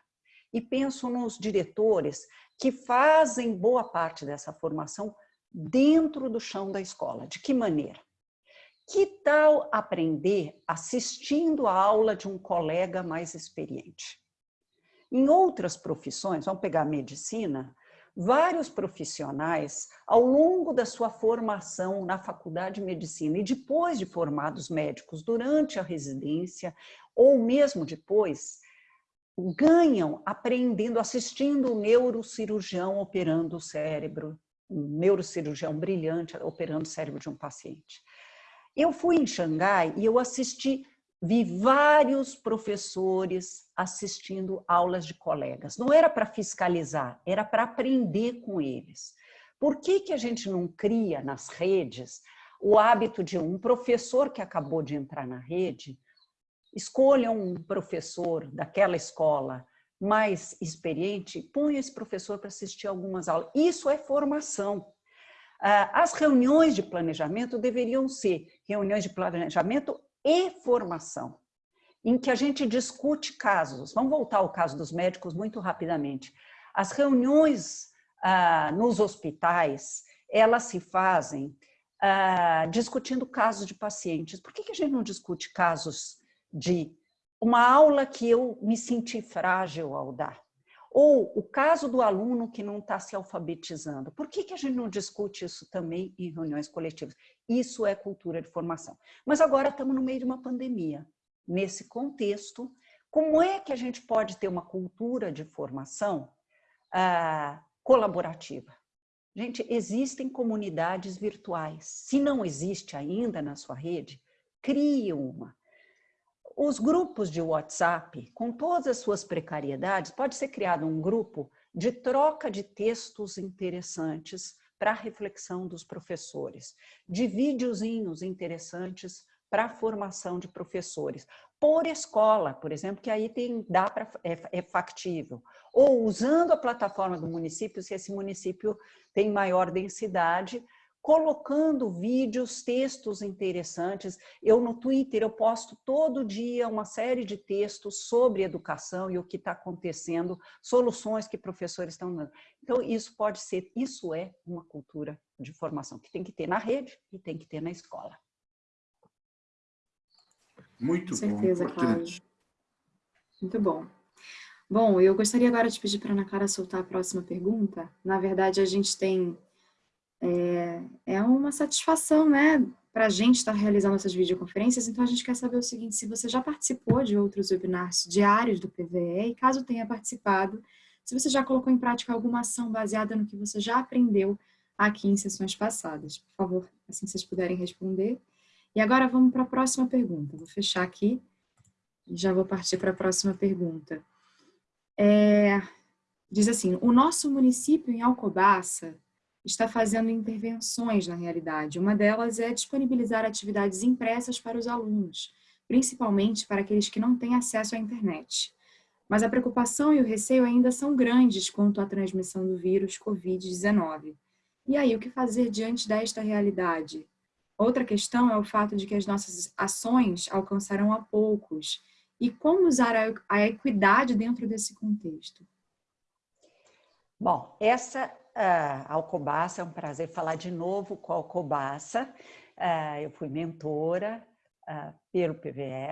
E penso nos diretores que fazem boa parte dessa formação dentro do chão da escola. De que maneira? Que tal aprender assistindo a aula de um colega mais experiente? Em outras profissões, vamos pegar a medicina, vários profissionais, ao longo da sua formação na faculdade de medicina e depois de formados médicos, durante a residência ou mesmo depois, ganham aprendendo, assistindo o neurocirurgião operando o cérebro, um neurocirurgião brilhante operando o cérebro de um paciente. Eu fui em Xangai e eu assisti, vi vários professores assistindo aulas de colegas. Não era para fiscalizar, era para aprender com eles. Por que, que a gente não cria nas redes o hábito de um professor que acabou de entrar na rede, escolha um professor daquela escola mais experiente, põe esse professor para assistir algumas aulas. Isso é formação. Ah, as reuniões de planejamento deveriam ser reuniões de planejamento e formação, em que a gente discute casos. Vamos voltar ao caso dos médicos muito rapidamente. As reuniões ah, nos hospitais, elas se fazem ah, discutindo casos de pacientes. Por que, que a gente não discute casos de uma aula que eu me senti frágil ao dar? Ou o caso do aluno que não está se alfabetizando. Por que, que a gente não discute isso também em reuniões coletivas? Isso é cultura de formação. Mas agora estamos no meio de uma pandemia. Nesse contexto, como é que a gente pode ter uma cultura de formação ah, colaborativa? Gente, existem comunidades virtuais. Se não existe ainda na sua rede, crie uma. Os grupos de WhatsApp, com todas as suas precariedades, pode ser criado um grupo de troca de textos interessantes para a reflexão dos professores, de videozinhos interessantes para a formação de professores, por escola, por exemplo, que aí tem, dá para é, é factível, ou usando a plataforma do município, se esse município tem maior densidade, colocando vídeos, textos interessantes. Eu no Twitter eu posto todo dia uma série de textos sobre educação e o que está acontecendo, soluções que professores estão dando. Então isso pode ser, isso é uma cultura de formação que tem que ter na rede e tem que ter na escola. Muito Com certeza, bom, importante. Muito bom. Bom, eu gostaria agora de pedir para a Ana Clara soltar a próxima pergunta. Na verdade, a gente tem é, é uma satisfação, né, para a gente estar realizando essas videoconferências, então a gente quer saber o seguinte, se você já participou de outros webinars diários do PVE e caso tenha participado, se você já colocou em prática alguma ação baseada no que você já aprendeu aqui em sessões passadas. Por favor, assim vocês puderem responder. E agora vamos para a próxima pergunta. Vou fechar aqui e já vou partir para a próxima pergunta. É, diz assim, o nosso município em Alcobaça está fazendo intervenções na realidade. Uma delas é disponibilizar atividades impressas para os alunos. principalmente para aqueles que não têm acesso à internet. Mas a preocupação e o receio ainda são grandes quanto à transmissão do vírus Covid-19. E aí, o que fazer diante desta realidade? Outra questão é o fato de que as nossas ações alcançarão a poucos. E como usar a equidade dentro desse contexto? Bom, essa uh, Alcobaça, é um prazer falar de novo com a Alcobaça. Uh, eu fui mentora uh, pelo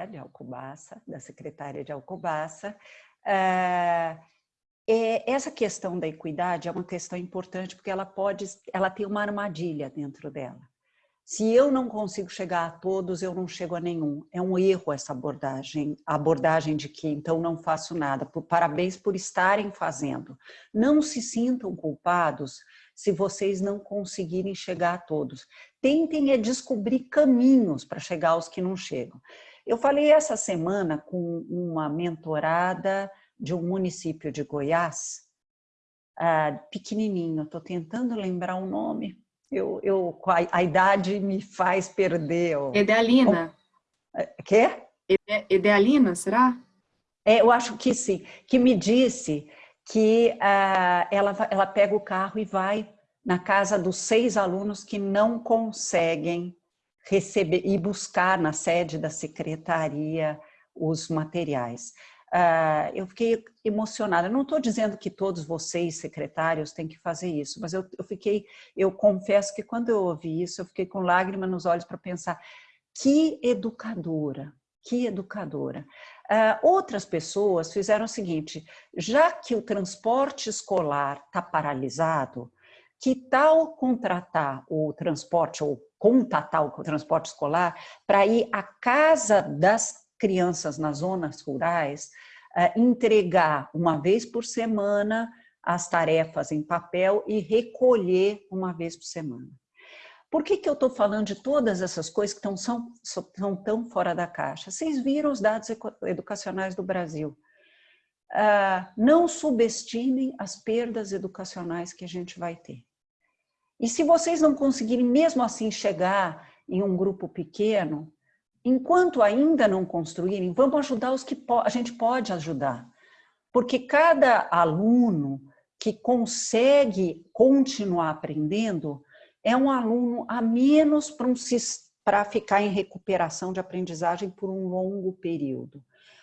de Alcobaça, da secretária de Alcobaça. Essa questão da equidade é uma questão importante porque ela pode, ela tem uma armadilha dentro dela. Se eu não consigo chegar a todos, eu não chego a nenhum. É um erro essa abordagem, a abordagem de que então não faço nada. Parabéns por estarem fazendo. Não se sintam culpados se vocês não conseguirem chegar a todos. Tentem é descobrir caminhos para chegar aos que não chegam. Eu falei essa semana com uma mentorada de um município de Goiás, uh, pequenininho, estou tentando lembrar o nome, eu, eu, a, a idade me faz perder. O, Edealina. É, quê? Edealina, será? É, eu acho que sim, que me disse que uh, ela, ela pega o carro e vai na casa dos seis alunos que não conseguem receber e buscar na sede da secretaria os materiais. Uh, eu fiquei emocionada. Não estou dizendo que todos vocês, secretários, têm que fazer isso, mas eu, eu, fiquei, eu confesso que quando eu ouvi isso, eu fiquei com lágrimas nos olhos para pensar que educadora, que educadora. Uh, outras pessoas fizeram o seguinte, já que o transporte escolar está paralisado, que tal contratar o transporte ou contatar o transporte escolar para ir à casa das crianças nas zonas rurais, uh, entregar uma vez por semana as tarefas em papel e recolher uma vez por semana. Por que, que eu estou falando de todas essas coisas que tão, são, são tão fora da caixa? Vocês viram os dados educacionais do Brasil. Uh, não subestimem as perdas educacionais que a gente vai ter. E se vocês não conseguirem mesmo assim chegar em um grupo pequeno, enquanto ainda não construírem, vamos ajudar os que a gente pode ajudar. Porque cada aluno que consegue continuar aprendendo é um aluno a menos para ficar em recuperação de aprendizagem por um longo período.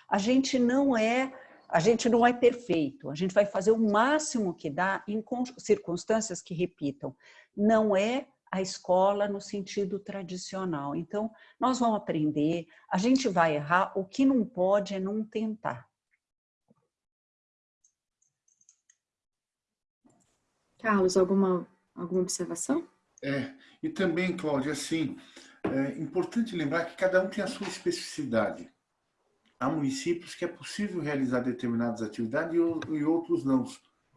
A gente não é a gente não é perfeito, a gente vai fazer o máximo que dá em circunstâncias que repitam. Não é a escola no sentido tradicional. Então, nós vamos aprender, a gente vai errar, o que não pode é não tentar. Carlos, alguma, alguma observação? É, e também, Cláudia, assim, é importante lembrar que cada um tem a sua especificidade. Há municípios que é possível realizar determinadas atividades e outros não.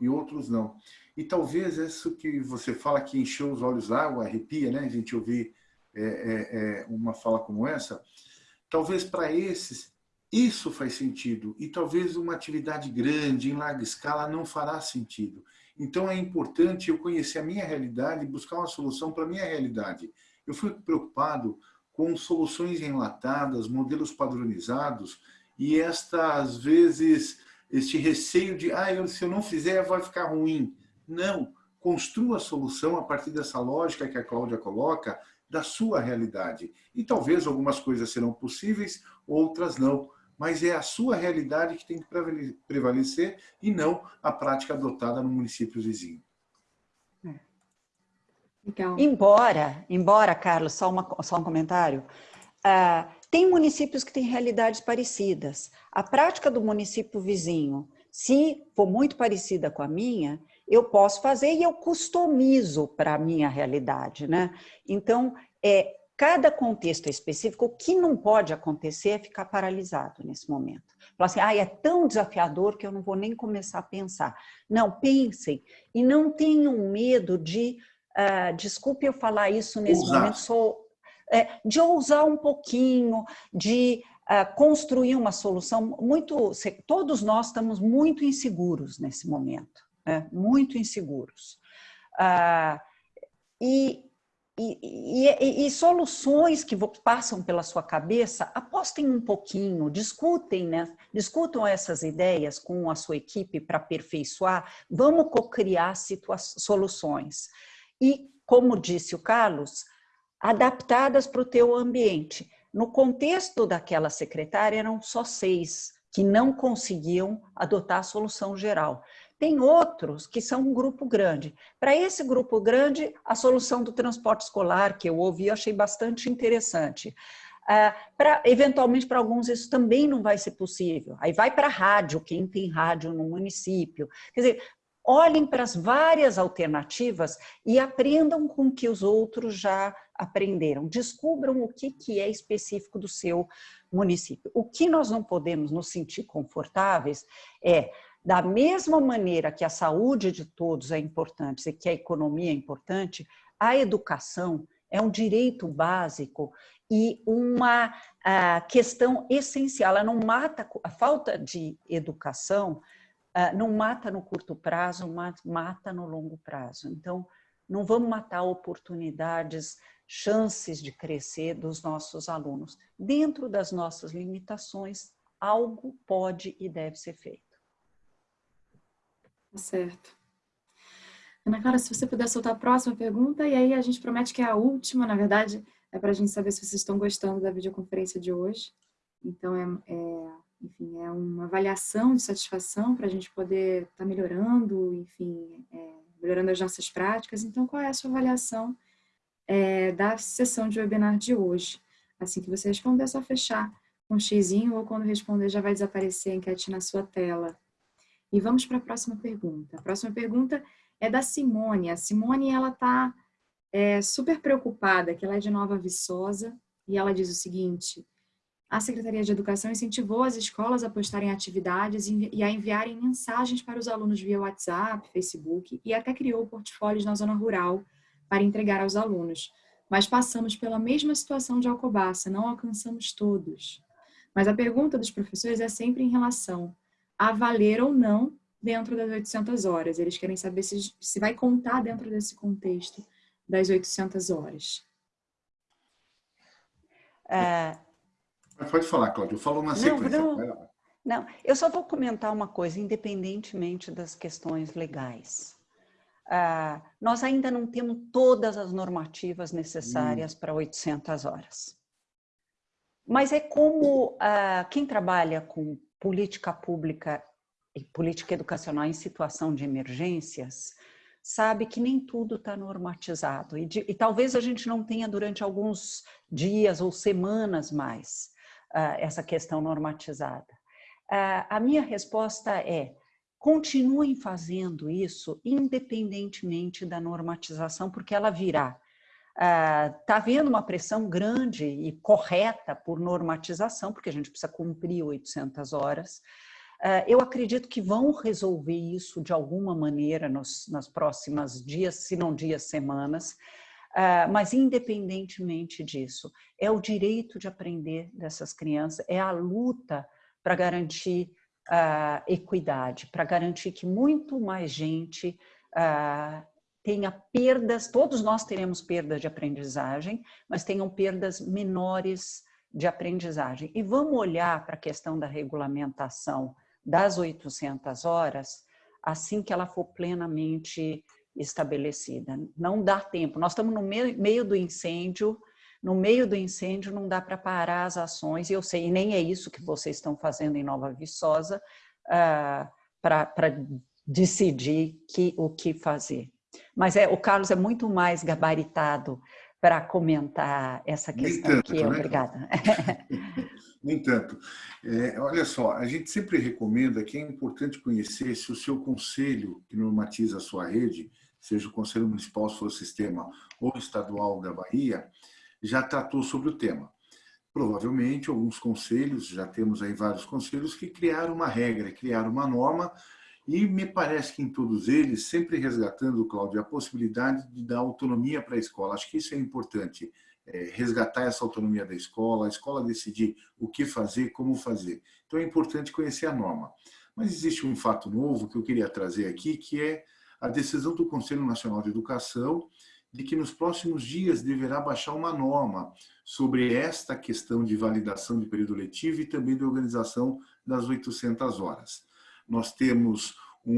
E outros não. E talvez isso que você fala que encheu os olhos d'água, arrepia, né? A gente ouvir é, é, é, uma fala como essa. Talvez para esses isso faz sentido e talvez uma atividade grande, em larga escala, não fará sentido. Então é importante eu conhecer a minha realidade e buscar uma solução para a minha realidade. Eu fui preocupado com soluções enlatadas, modelos padronizados e esta, às vezes, este receio de ah, eu, se eu não fizer vai ficar ruim. Não, construa a solução a partir dessa lógica que a Cláudia coloca, da sua realidade. E talvez algumas coisas serão possíveis, outras não. Mas é a sua realidade que tem que prevalecer e não a prática adotada no município vizinho. Legal. Embora, embora, Carlos, só, uma, só um comentário, uh, tem municípios que têm realidades parecidas. A prática do município vizinho, se for muito parecida com a minha, eu posso fazer e eu customizo para a minha realidade, né? Então, é, cada contexto específico, o que não pode acontecer é ficar paralisado nesse momento. Falar assim, ah, é tão desafiador que eu não vou nem começar a pensar. Não, pensem e não tenham medo de, uh, desculpe eu falar isso nesse ousar. momento, sou, de ousar um pouquinho, de uh, construir uma solução muito... Todos nós estamos muito inseguros nesse momento né, muito inseguros. Ah, e e, e, e, soluções que passam pela sua cabeça, apostem um pouquinho, discutem, né? discutam essas ideias com a sua equipe para aperfeiçoar, vamos co-criar soluções. E, como disse o Carlos, adaptadas para o teu ambiente. No contexto daquela secretária, eram só seis que não conseguiam adotar a solução geral. Tem outros que são um grupo grande. Para esse grupo grande, a solução do transporte escolar, que eu ouvi, eu achei bastante interessante. Uh, pra, eventualmente, para alguns, isso também não vai ser possível. Aí vai para rádio, quem tem rádio no município. Quer dizer, olhem para as várias alternativas e aprendam com o que os outros já aprenderam. Descubram o que, que é específico do seu município. O que nós não podemos nos sentir confortáveis é da mesma maneira que a saúde de todos é importante e que a economia é importante, a educação é um direito básico e uma questão essencial. Ela não mata, a falta de educação não mata no curto prazo, mata no longo prazo. Então, não vamos matar oportunidades, chances de crescer dos nossos alunos. Dentro das nossas limitações, algo pode e deve ser feito. Certo. Ana Clara, se você puder soltar a próxima pergunta, e aí a gente promete que é a última, na verdade, é para a gente saber se vocês estão gostando da videoconferência de hoje. Então, é, é enfim, é uma avaliação de satisfação para a gente poder estar tá melhorando, enfim, é, melhorando as nossas práticas. Então, qual é a sua avaliação é, da sessão de webinar de hoje? Assim que você responder, é só fechar com um xizinho ou quando responder já vai desaparecer a enquete na sua tela. E vamos para a próxima pergunta. A próxima pergunta é da Simone. A Simone, ela está é, super preocupada, que ela é de Nova Viçosa, e ela diz o seguinte, a Secretaria de Educação incentivou as escolas a postarem atividades e a enviarem mensagens para os alunos via WhatsApp, Facebook e até criou portfólios na zona rural para entregar aos alunos. Mas passamos pela mesma situação de Alcobaça, não alcançamos todos. Mas a pergunta dos professores é sempre em relação a valer ou não dentro das 800 horas. Eles querem saber se, se vai contar dentro desse contexto das 800 horas. É... Pode falar, Cláudia. Eu falo na sequência. Não, não, não, eu só vou comentar uma coisa, independentemente das questões legais. Uh, nós ainda não temos todas as normativas necessárias hum. para 800 horas. Mas é como uh, quem trabalha com política pública e política educacional em situação de emergências, sabe que nem tudo está normatizado. E, de, e, talvez a gente não tenha durante alguns dias ou semanas mais essa questão normatizada. Uh, a minha resposta é, continuem fazendo isso independentemente da normatização, porque ela virá está ah, havendo uma pressão grande e correta por normatização, porque a gente precisa cumprir 800 horas. Uh, eu acredito que vão resolver isso de alguma maneira nos, nas próximas dias, se não dias, semanas, mas independentemente disso, é o direito de aprender dessas crianças, é a luta para garantir uh, equidade, para garantir que muito mais gente tenha perdas, todos nós teremos perdas de aprendizagem, mas tenham perdas menores de aprendizagem. E vamos olhar para a questão da regulamentação das 800 horas assim que ela for plenamente estabelecida. Não dá tempo, nós estamos no meio do incêndio, no meio do incêndio não dá para parar as ações, e eu sei, e nem é isso que vocês estão fazendo em Nova Viçosa, uh, para decidir que, o que fazer. Mas é, o Carlos é muito mais gabaritado para comentar essa questão tanto, eu. Né? Obrigada. Nem tanto. É, olha só, a gente sempre recomenda que é importante conhecer se o seu conselho que normatiza a sua rede, seja o Conselho Municipal, se for sistema, ou estadual da Bahia, já tratou sobre o tema. Provavelmente, alguns conselhos, já temos aí vários conselhos que criaram uma regra, criaram uma norma e me parece que em todos eles, sempre resgatando, Cláudio, a possibilidade de dar autonomia para a escola. Acho que isso é importante, é, resgatar essa autonomia da escola, a escola decidir o que fazer, como fazer. Então é importante conhecer a norma. Mas existe um fato novo que eu queria trazer aqui, que é a decisão do Conselho Nacional de Educação de que nos próximos dias deverá baixar uma norma sobre esta questão de validação de período letivo e também de organização das 800 horas. Nós temos um,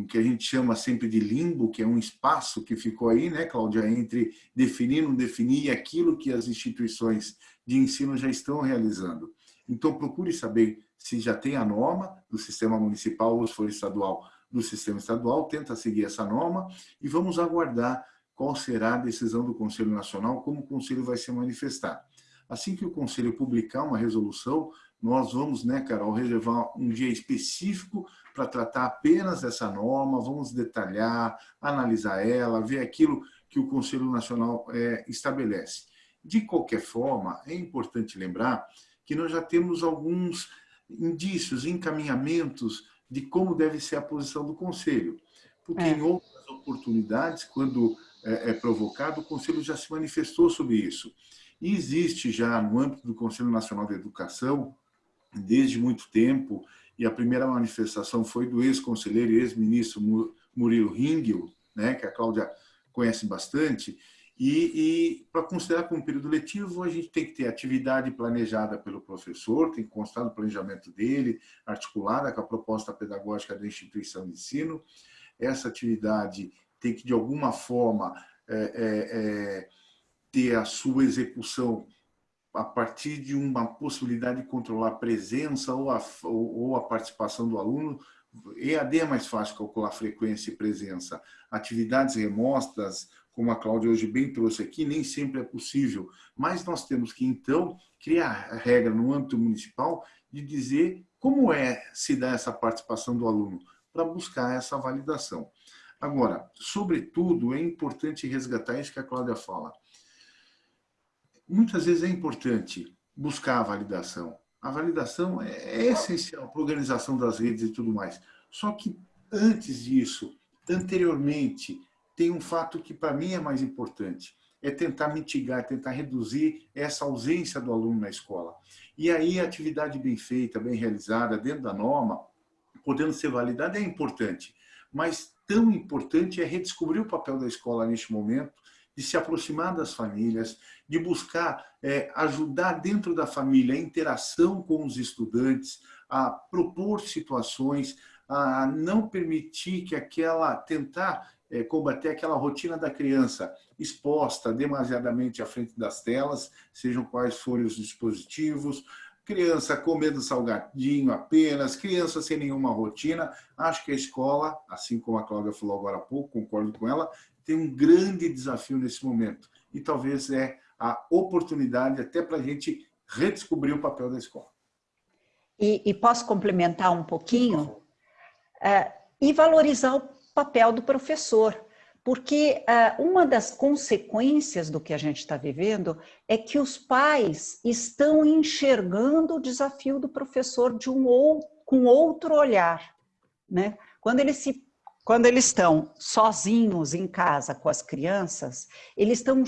um, que a gente chama sempre de limbo, que é um espaço que ficou aí, né, Cláudia, entre definir não definir e aquilo que as instituições de ensino já estão realizando. Então, procure saber se já tem a norma do sistema municipal ou se for estadual, do sistema estadual, tenta seguir essa norma e vamos aguardar qual será a decisão do Conselho Nacional, como o Conselho vai se manifestar. Assim que o Conselho publicar uma resolução, nós vamos, né, Carol, reservar um dia específico para tratar apenas dessa norma, vamos detalhar, analisar ela, ver aquilo que o Conselho Nacional é, estabelece. De qualquer forma, é importante lembrar que nós já temos alguns indícios, encaminhamentos de como deve ser a posição do Conselho. Porque é. em outras oportunidades, quando é, é provocado, o Conselho já se manifestou sobre isso. E existe já, no âmbito do Conselho Nacional de Educação, desde muito tempo, e a primeira manifestação foi do ex-conselheiro e ex-ministro Murilo Ringel, né, que a Cláudia conhece bastante, e, e para considerar como período letivo, a gente tem que ter atividade planejada pelo professor, tem que constar no planejamento dele, articulada com a proposta pedagógica da instituição de ensino. Essa atividade tem que, de alguma forma, é, é, é, ter a sua execução a partir de uma possibilidade de controlar a presença ou a, ou a participação do aluno, EAD é mais fácil calcular frequência e presença. Atividades remotas, como a Cláudia hoje bem trouxe aqui, nem sempre é possível. Mas nós temos que, então, criar a regra no âmbito municipal de dizer como é se dá essa participação do aluno, para buscar essa validação. Agora, sobretudo, é importante resgatar isso que a Cláudia fala muitas vezes é importante buscar a validação. A validação é, é essencial para a organização das redes e tudo mais. Só que antes disso, anteriormente, tem um fato que para mim é mais importante, é tentar mitigar, tentar reduzir essa ausência do aluno na escola. E aí a atividade bem feita, bem realizada, dentro da norma, podendo ser validada, é importante. Mas tão importante é redescobrir o papel da escola neste momento, de se aproximar das famílias, de buscar é, ajudar dentro da família a interação com os estudantes, a propor situações, a não permitir que aquela, tentar é, combater aquela rotina da criança exposta demasiadamente à frente das telas, sejam quais forem os dispositivos, criança comendo salgadinho apenas, criança sem nenhuma rotina. Acho que a escola, assim como a Cláudia falou agora há pouco, concordo com ela, tem um grande desafio nesse momento. E talvez é a oportunidade até para a gente redescobrir o papel da escola. E, e posso complementar um pouquinho? É, e valorizar o papel do professor. Porque uh, uma das consequências do que a gente está vivendo é que os pais estão enxergando o desafio do professor de um ou, com outro olhar. Né? Quando ele se quando eles estão sozinhos em casa com as crianças, eles estão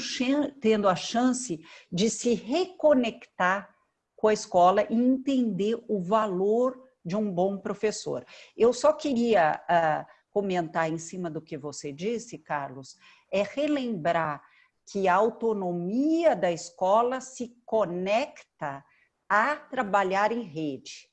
tendo a chance de se reconectar com a escola e entender o valor de um bom professor. Eu só queria uh, comentar em cima do que você disse, Carlos, é relembrar que a autonomia da escola se conecta a trabalhar em rede.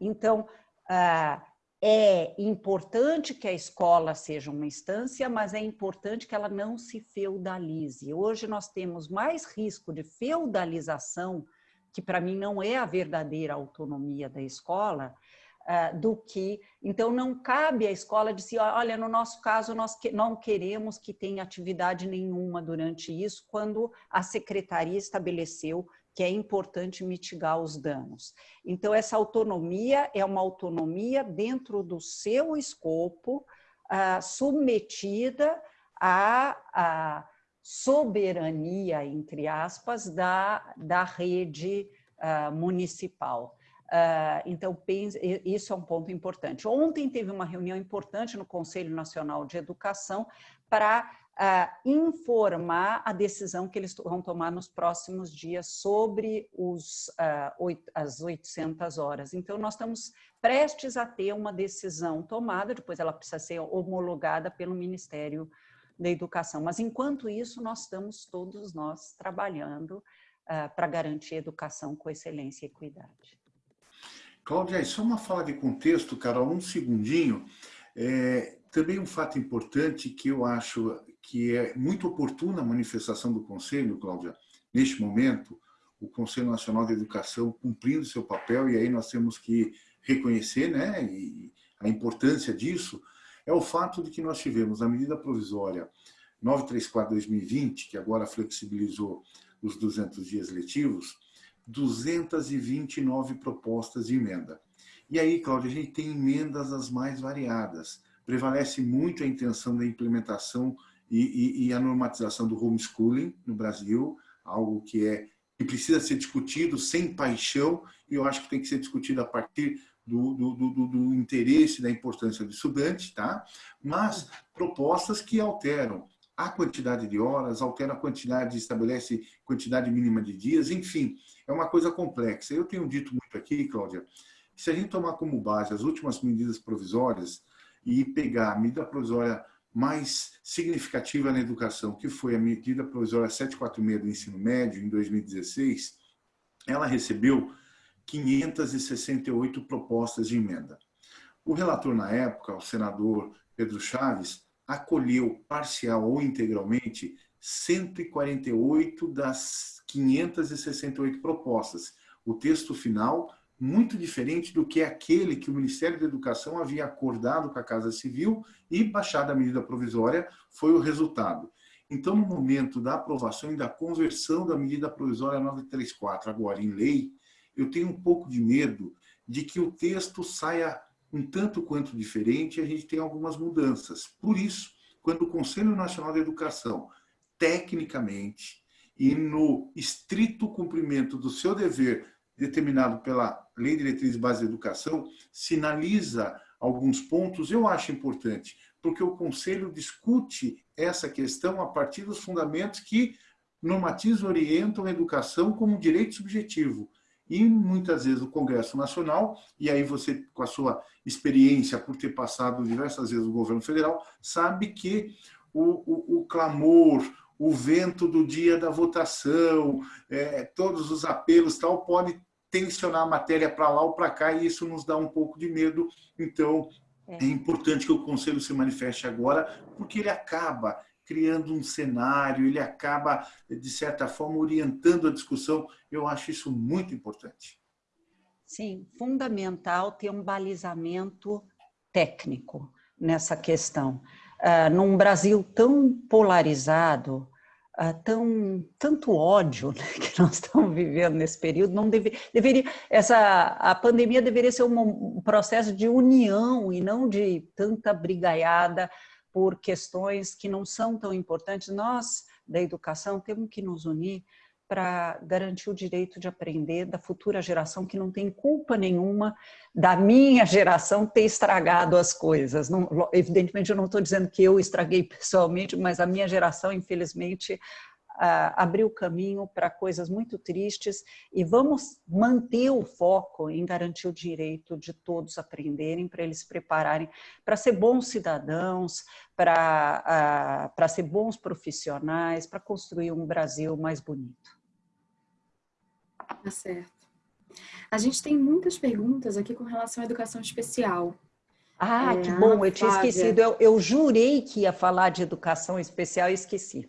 Então, uh, é importante que a escola seja uma instância, mas é importante que ela não se feudalize. Hoje nós temos mais risco de feudalização, que para mim não é a verdadeira autonomia da escola, do que... Então não cabe à escola dizer, olha, no nosso caso nós não queremos que tenha atividade nenhuma durante isso, quando a secretaria estabeleceu que é importante mitigar os danos. Então, essa autonomia é uma autonomia dentro do seu escopo, ah, submetida à, à, soberania, entre aspas, da, da rede ah, municipal. Uh, então, isso é um ponto importante. Ontem teve uma reunião importante no Conselho Nacional de Educação para uh, informar a decisão que eles vão tomar nos próximos dias sobre os, uh, oito, as 800 horas. Então, nós estamos prestes a ter uma decisão tomada, depois ela precisa ser homologada pelo Ministério da educação. Mas, enquanto isso, nós estamos todos nós trabalhando para garantir educação com excelência e equidade. Cláudia, só uma fala de contexto, Carol, um segundinho. É, também um fato importante que eu acho que é muito oportuna a manifestação do Conselho, Cláudia, neste momento, o Conselho Nacional de Educação cumprindo seu papel, e aí nós temos que reconhecer né, a importância disso, é o fato de que nós tivemos a medida provisória 934-2020, que agora flexibilizou os 200 dias letivos, 229 propostas de emenda. E aí, Cláudia, a gente tem emendas as mais variadas. Prevalece muito a intenção da implementação e, e, e a normatização do homeschooling no Brasil, algo que é que precisa ser discutido sem paixão, e eu acho que tem que ser discutido a partir do, do, do, do, interesse, da importância do estudante, tá? mas propostas que alteram a quantidade de horas, alteram a quantidade, estabelece quantidade mínima de dias, enfim, é uma coisa complexa. Eu tenho dito muito aqui, Cláudia, que se a gente tomar como base as últimas medidas provisórias e pegar a medida provisória mais significativa na educação, que foi a medida provisória 746 do ensino médio, em 2016, ela recebeu 568 propostas de emenda. O relator na época, o senador Pedro Chaves, acolheu parcial ou integralmente 148 das 568 propostas. O texto final, muito diferente do que aquele que o Ministério da Educação havia acordado com a Casa Civil e baixado a medida provisória, foi o resultado. Então, no momento da aprovação e da conversão da medida provisória 934, agora em lei, eu tenho um pouco de medo de que o texto saia um tanto quanto diferente a gente tem algumas mudanças. Por isso, quando o Conselho Nacional de Educação, tecnicamente e no estrito cumprimento do seu dever determinado pela Lei Diretriz Base da Educação, sinaliza alguns pontos, eu acho importante, porque o Conselho discute essa questão a partir dos fundamentos que normatizam orientam a educação como um direito subjetivo e muitas vezes o Congresso Nacional, e aí você, com a sua experiência por ter passado diversas vezes o governo federal, sabe que o, o, o clamor, o vento do dia da votação, é, todos os apelos tal, pode tensionar a matéria para lá ou para cá, e isso nos dá um pouco de medo. Então, é. é importante que o Conselho se manifeste agora, porque ele acaba criando um cenário, ele acaba, de certa forma, orientando a discussão. Eu acho isso muito importante. Sim, fundamental ter um balizamento técnico nessa questão. Uh, num Brasil tão polarizado, uh, tão tanto ódio né, que nós estamos vivendo nesse período, não deve, deveria essa a pandemia deveria ser um, um processo de união e não de tanta brigaiada por questões que não são tão importantes. Nós, da educação, temos que nos unir para garantir o direito de aprender da futura geração que não tem culpa nenhuma da minha geração ter estragado as coisas. Não, evidentemente, eu não estou dizendo que eu estraguei pessoalmente, mas a minha geração, infelizmente, abrir o caminho para coisas muito tristes e vamos manter o foco em garantir o direito de todos aprenderem, para eles se prepararem para ser bons cidadãos, para uh, ser bons profissionais, para construir um Brasil mais bonito. Tá certo. A gente tem muitas perguntas aqui com relação à educação especial. Ah, é, que bom, eu tinha esquecido. Eu, eu, jurei que ia falar de educação especial e esqueci.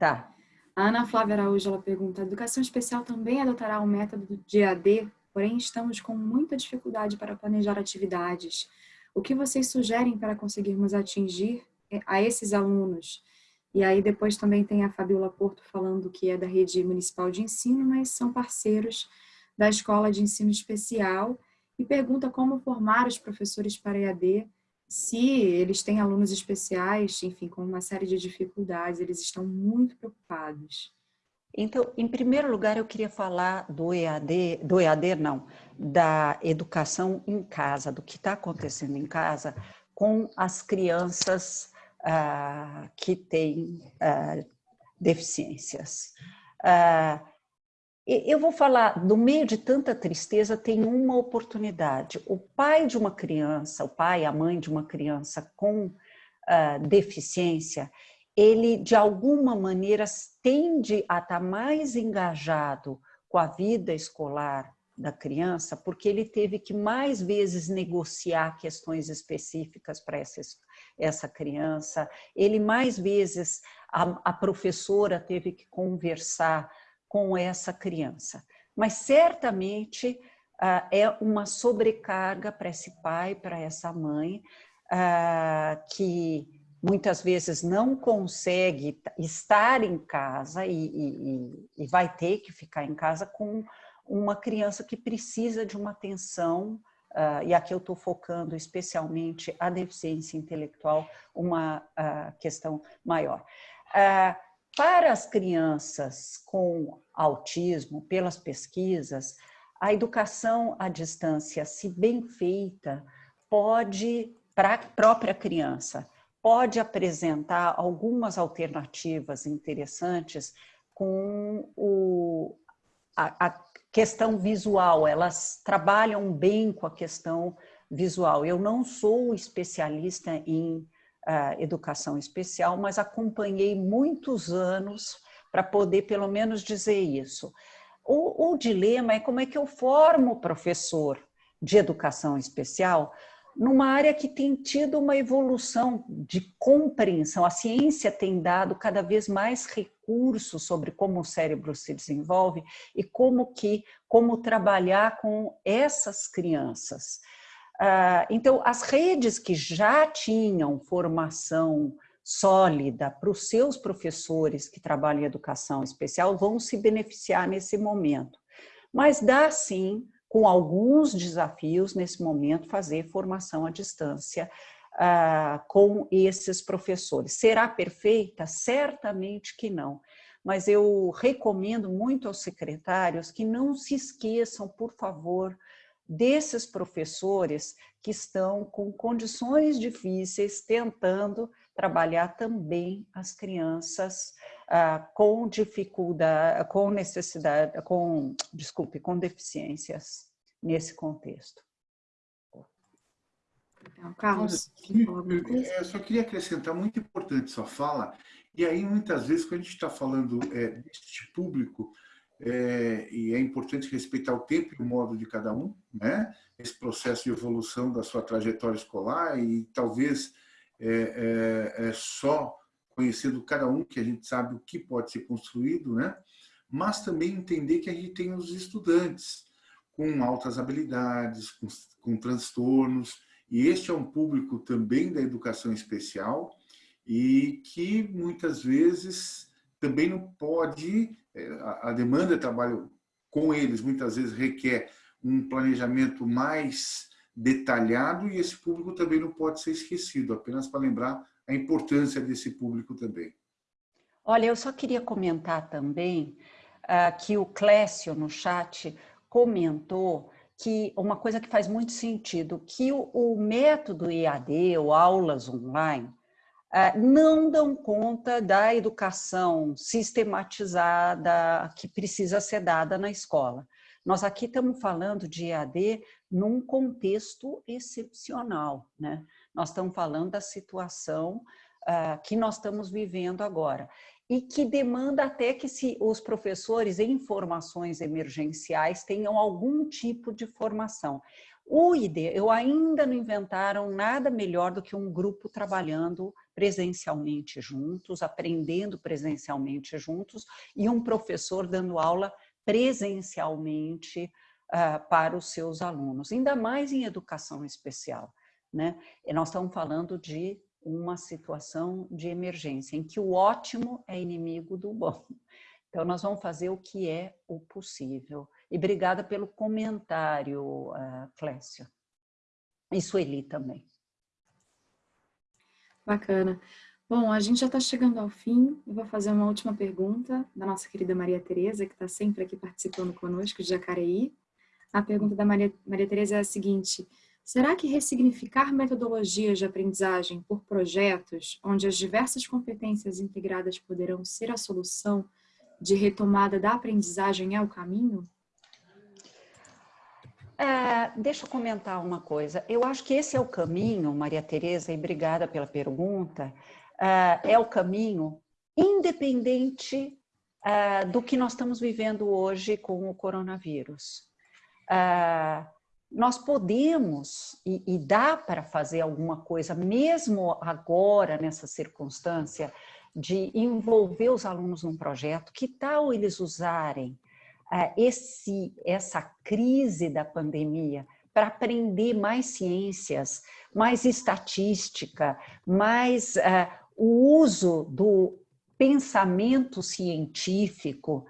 Tá. A Ana Flávia Araújo ela pergunta: a educação especial também adotará o método de AD, porém estamos com muita dificuldade para planejar atividades. O que vocês sugerem para conseguirmos atingir eh, a esses alunos? E aí depois também tem a Fabiola Porto falando que é da rede municipal de ensino, mas são parceiros da escola de ensino especial e pergunta como formar os professores para EAD se eles têm alunos especiais, enfim, com uma série de dificuldades, eles estão muito preocupados. Então, em primeiro lugar, eu queria falar do EAD, do EAD não, da educação em casa, do que está acontecendo em casa com as crianças ah, que têm ah, deficiências. Ah, eu vou falar, no meio de tanta tristeza, tem uma oportunidade. O pai de uma criança, o pai, a mãe de uma criança com uh, deficiência, ele de alguma maneira tende a estar mais engajado com a vida escolar da criança, porque ele teve que mais vezes negociar questões específicas para essa, essa criança, ele mais vezes, a, a professora teve que conversar com essa criança. Mas certamente ah, é uma sobrecarga para esse pai, para essa mãe, ah, que muitas vezes não consegue estar em casa e, e, e vai ter que ficar em casa com uma criança que precisa de uma atenção, uh, e aqui eu estou focando especialmente a deficiência intelectual, uma uh, questão maior. Uh, para as crianças com autismo, pelas pesquisas, a educação à distância, se bem feita, pode, para a própria criança, pode apresentar algumas alternativas interessantes com o, a, a questão visual, elas trabalham bem com a questão visual. Eu não sou especialista em uh, educação especial, mas acompanhei muitos anos para poder pelo menos dizer isso. O, o dilema é como é que eu formo professor de educação especial numa área que tem tido uma evolução de compreensão. A ciência tem dado cada vez mais recursos sobre como o cérebro se desenvolve e como que como trabalhar com essas crianças. Ah, então, as redes que já tinham formação sólida para os seus professores que trabalham em educação especial vão se beneficiar nesse momento. Mas dá sim com alguns desafios nesse momento, fazer formação à distância uh, com esses professores. Será perfeita? Certamente que não. Mas eu recomendo muito aos secretários que não se esqueçam, por favor, desses professores que estão com condições difíceis, tentando trabalhar também as crianças ah, com dificuldade, com necessidade, com, desculpe, com deficiências nesse contexto. Então, Carlos, eu só queria acrescentar, muito importante sua fala, e aí muitas vezes quando a gente está falando é, deste público, é, e é importante respeitar o tempo e o modo de cada um, né? esse processo de evolução da sua trajetória escolar e talvez é, é, é, só conhecendo cada um que a gente sabe o que pode ser construído, né? mas também entender que a gente tem os estudantes com altas habilidades, com, com transtornos, e este é um público também da educação especial e que muitas vezes também não pode, é, a demanda de trabalho com eles muitas vezes requer um planejamento mais detalhado e esse público também não pode ser esquecido, apenas para lembrar a importância desse público também. Olha, eu só queria comentar também uh, que o Clécio no chat comentou que uma coisa que faz muito sentido, que o, o método EAD ou aulas online não dão conta da educação sistematizada que precisa ser dada na escola. Nós aqui estamos falando de EAD num contexto excepcional, né? Nós estamos falando da situação uh, que nós estamos vivendo agora e que demanda até que se os professores em formações emergenciais tenham algum tipo de formação. O IDE, eu ainda não inventaram nada melhor do que um grupo trabalhando presencialmente juntos, aprendendo presencialmente juntos e um professor dando aula presencialmente uh, para os seus alunos, ainda mais em educação especial. Né? E nós estamos falando de uma situação de emergência, em que o ótimo é inimigo do bom. Então, nós vamos fazer o que é o possível. E obrigada pelo comentário, uh, Clécio. E Sueli também. Bacana. Bom, a gente já está chegando ao fim. Eu vou fazer uma última pergunta da nossa querida Maria Tereza, que está sempre aqui participando conosco de Jacareí. A pergunta da Maria, Maria Tereza é a seguinte. Será que ressignificar metodologias de aprendizagem por projetos, onde as diversas competências integradas poderão ser a solução de retomada da aprendizagem é o caminho? É, deixa eu comentar uma coisa. Eu acho que esse é o caminho, Maria Tereza, e obrigada pela pergunta. É, é o caminho independente é, do que nós estamos vivendo hoje com o coronavírus. Nós podemos e, e dá para fazer alguma coisa, mesmo agora, nessa circunstância, de envolver os alunos num projeto. Que tal eles usarem esse, essa crise da pandemia para aprender mais ciências, mais estatística, mais uh, o uso do pensamento científico,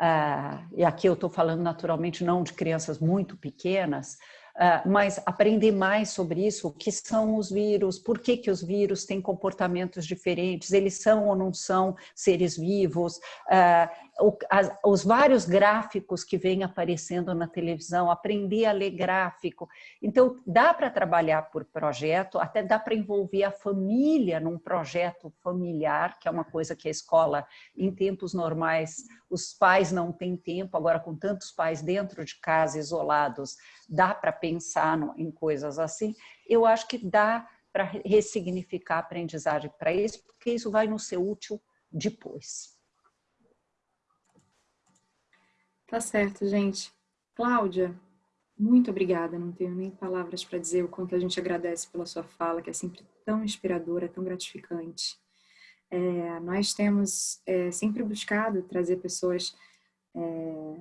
uh, e aqui eu estou falando naturalmente não de crianças muito pequenas, Uh, mas aprender mais sobre isso, o que são os vírus, por que, que os vírus têm comportamentos diferentes, eles são ou não são seres vivos, uh, os vários gráficos que vêm aparecendo na televisão, aprender a ler gráfico. Então, dá para trabalhar por projeto, até dá para envolver a família num projeto familiar, que é uma coisa que a escola, em tempos normais, os pais não têm tempo, agora com tantos pais dentro de casa, isolados, dá para pensar em coisas assim. Eu acho que dá para ressignificar a aprendizagem para isso, porque isso vai nos ser útil depois. Tá certo, gente. Cláudia, muito obrigada. Não tenho nem palavras para dizer o quanto a gente agradece pela sua fala, que é sempre tão inspiradora, tão gratificante. É, nós temos é, sempre buscado trazer pessoas é,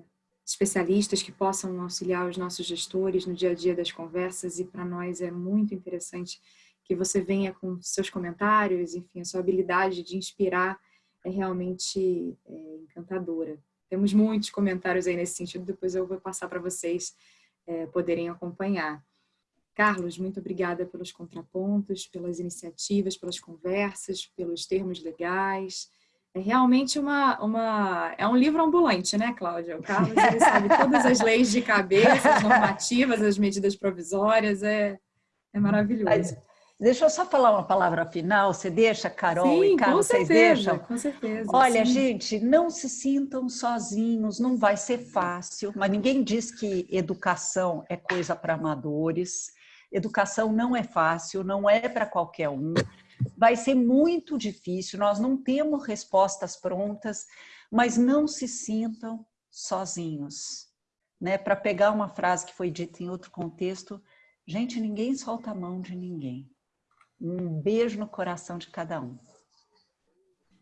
especialistas que possam auxiliar os nossos gestores no dia a dia das conversas e para nós é muito interessante que você venha com seus comentários, enfim, a sua habilidade de inspirar é realmente é, encantadora. Temos muitos comentários aí nesse sentido, depois eu vou passar para vocês é, poderem acompanhar. Carlos, muito obrigada pelos contrapontos, pelas iniciativas, pelas conversas, pelos termos legais. É realmente uma, uma é um livro ambulante, né, Cláudia? O Carlos ele sabe todas as leis de cabeça, as normativas, as medidas provisórias, é, é maravilhoso. Deixa eu só falar uma palavra final, você deixa, Carol sim, e Carlos, vocês deixam? com certeza. Olha, sim. gente, não se sintam sozinhos, não vai ser fácil, mas ninguém diz que educação é coisa para amadores. Educação não é fácil, não é para qualquer um. Vai ser muito difícil, nós não temos respostas prontas, mas não se sintam sozinhos. Né? Para pegar uma frase que foi dita em outro contexto, gente, ninguém solta a mão de ninguém. Um beijo no coração de cada um.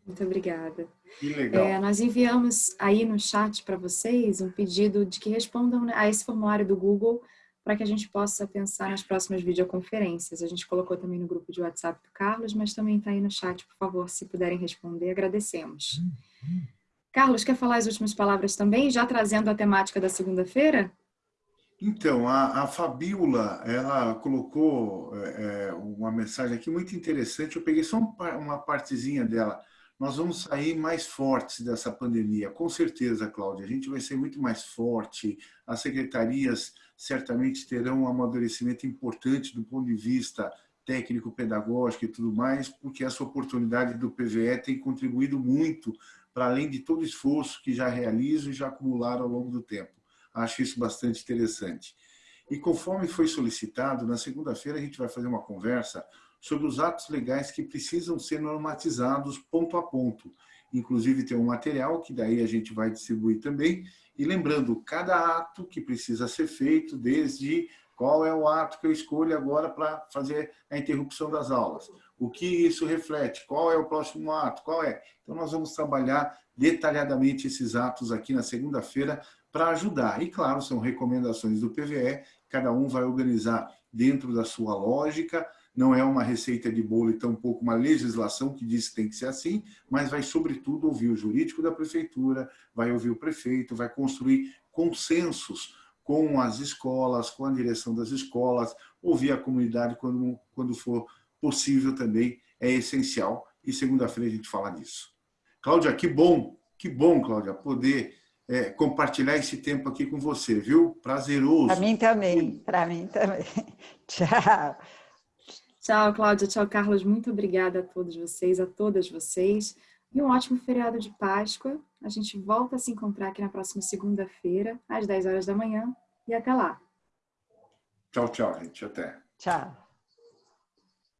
Muito obrigada. Que legal. É, nós enviamos aí no chat para vocês um pedido de que respondam né, a esse formulário do Google para que a gente possa pensar nas próximas videoconferências. A gente colocou também no grupo de WhatsApp do Carlos, mas também está aí no chat, por favor, se puderem responder, agradecemos. Carlos, quer falar as últimas palavras também, já trazendo a temática da segunda-feira? Então, a, a Fabiola, ela colocou é, uma mensagem aqui muito interessante. Eu peguei só uma partezinha dela. Nós vamos sair mais fortes dessa pandemia. Com certeza, Cláudia, a gente vai ser muito mais forte. As secretarias certamente terão um amadurecimento importante do ponto de vista técnico, pedagógico e tudo mais, porque essa oportunidade do PVE tem contribuído muito para além de todo o esforço que já realizam e já acumularam ao longo do tempo. Acho isso bastante interessante. E conforme foi solicitado, na segunda-feira a gente vai fazer uma conversa sobre os atos legais que precisam ser normatizados ponto a ponto. Inclusive tem um material que daí a gente vai distribuir também. E lembrando, cada ato que precisa ser feito, desde qual é o ato que eu escolho agora para fazer a interrupção das aulas, o que isso reflete, qual é o próximo ato, qual é. Então nós vamos trabalhar detalhadamente esses atos aqui na segunda-feira para ajudar. E, claro, são recomendações do PVE, cada um vai organizar dentro da sua lógica, não é uma receita de bolo e tampouco uma legislação que diz que tem que ser assim, mas vai, sobretudo, ouvir o jurídico da prefeitura, vai ouvir o prefeito, vai construir consensos com as escolas, com a direção das escolas, ouvir a comunidade quando, quando for possível também, é essencial. E segunda-feira a gente fala disso. Cláudia, que bom, que bom, Cláudia, poder é, compartilhar esse tempo aqui com você, viu? Prazeroso. Para mim também, para mim também. Tchau. Tchau, Cláudia. Tchau, Carlos. Muito obrigada a todos vocês, a todas vocês. E um ótimo feriado de Páscoa. A gente volta a se encontrar aqui na próxima segunda-feira, às 10 horas da manhã. E até lá. Tchau, tchau, gente. Até. Tchau.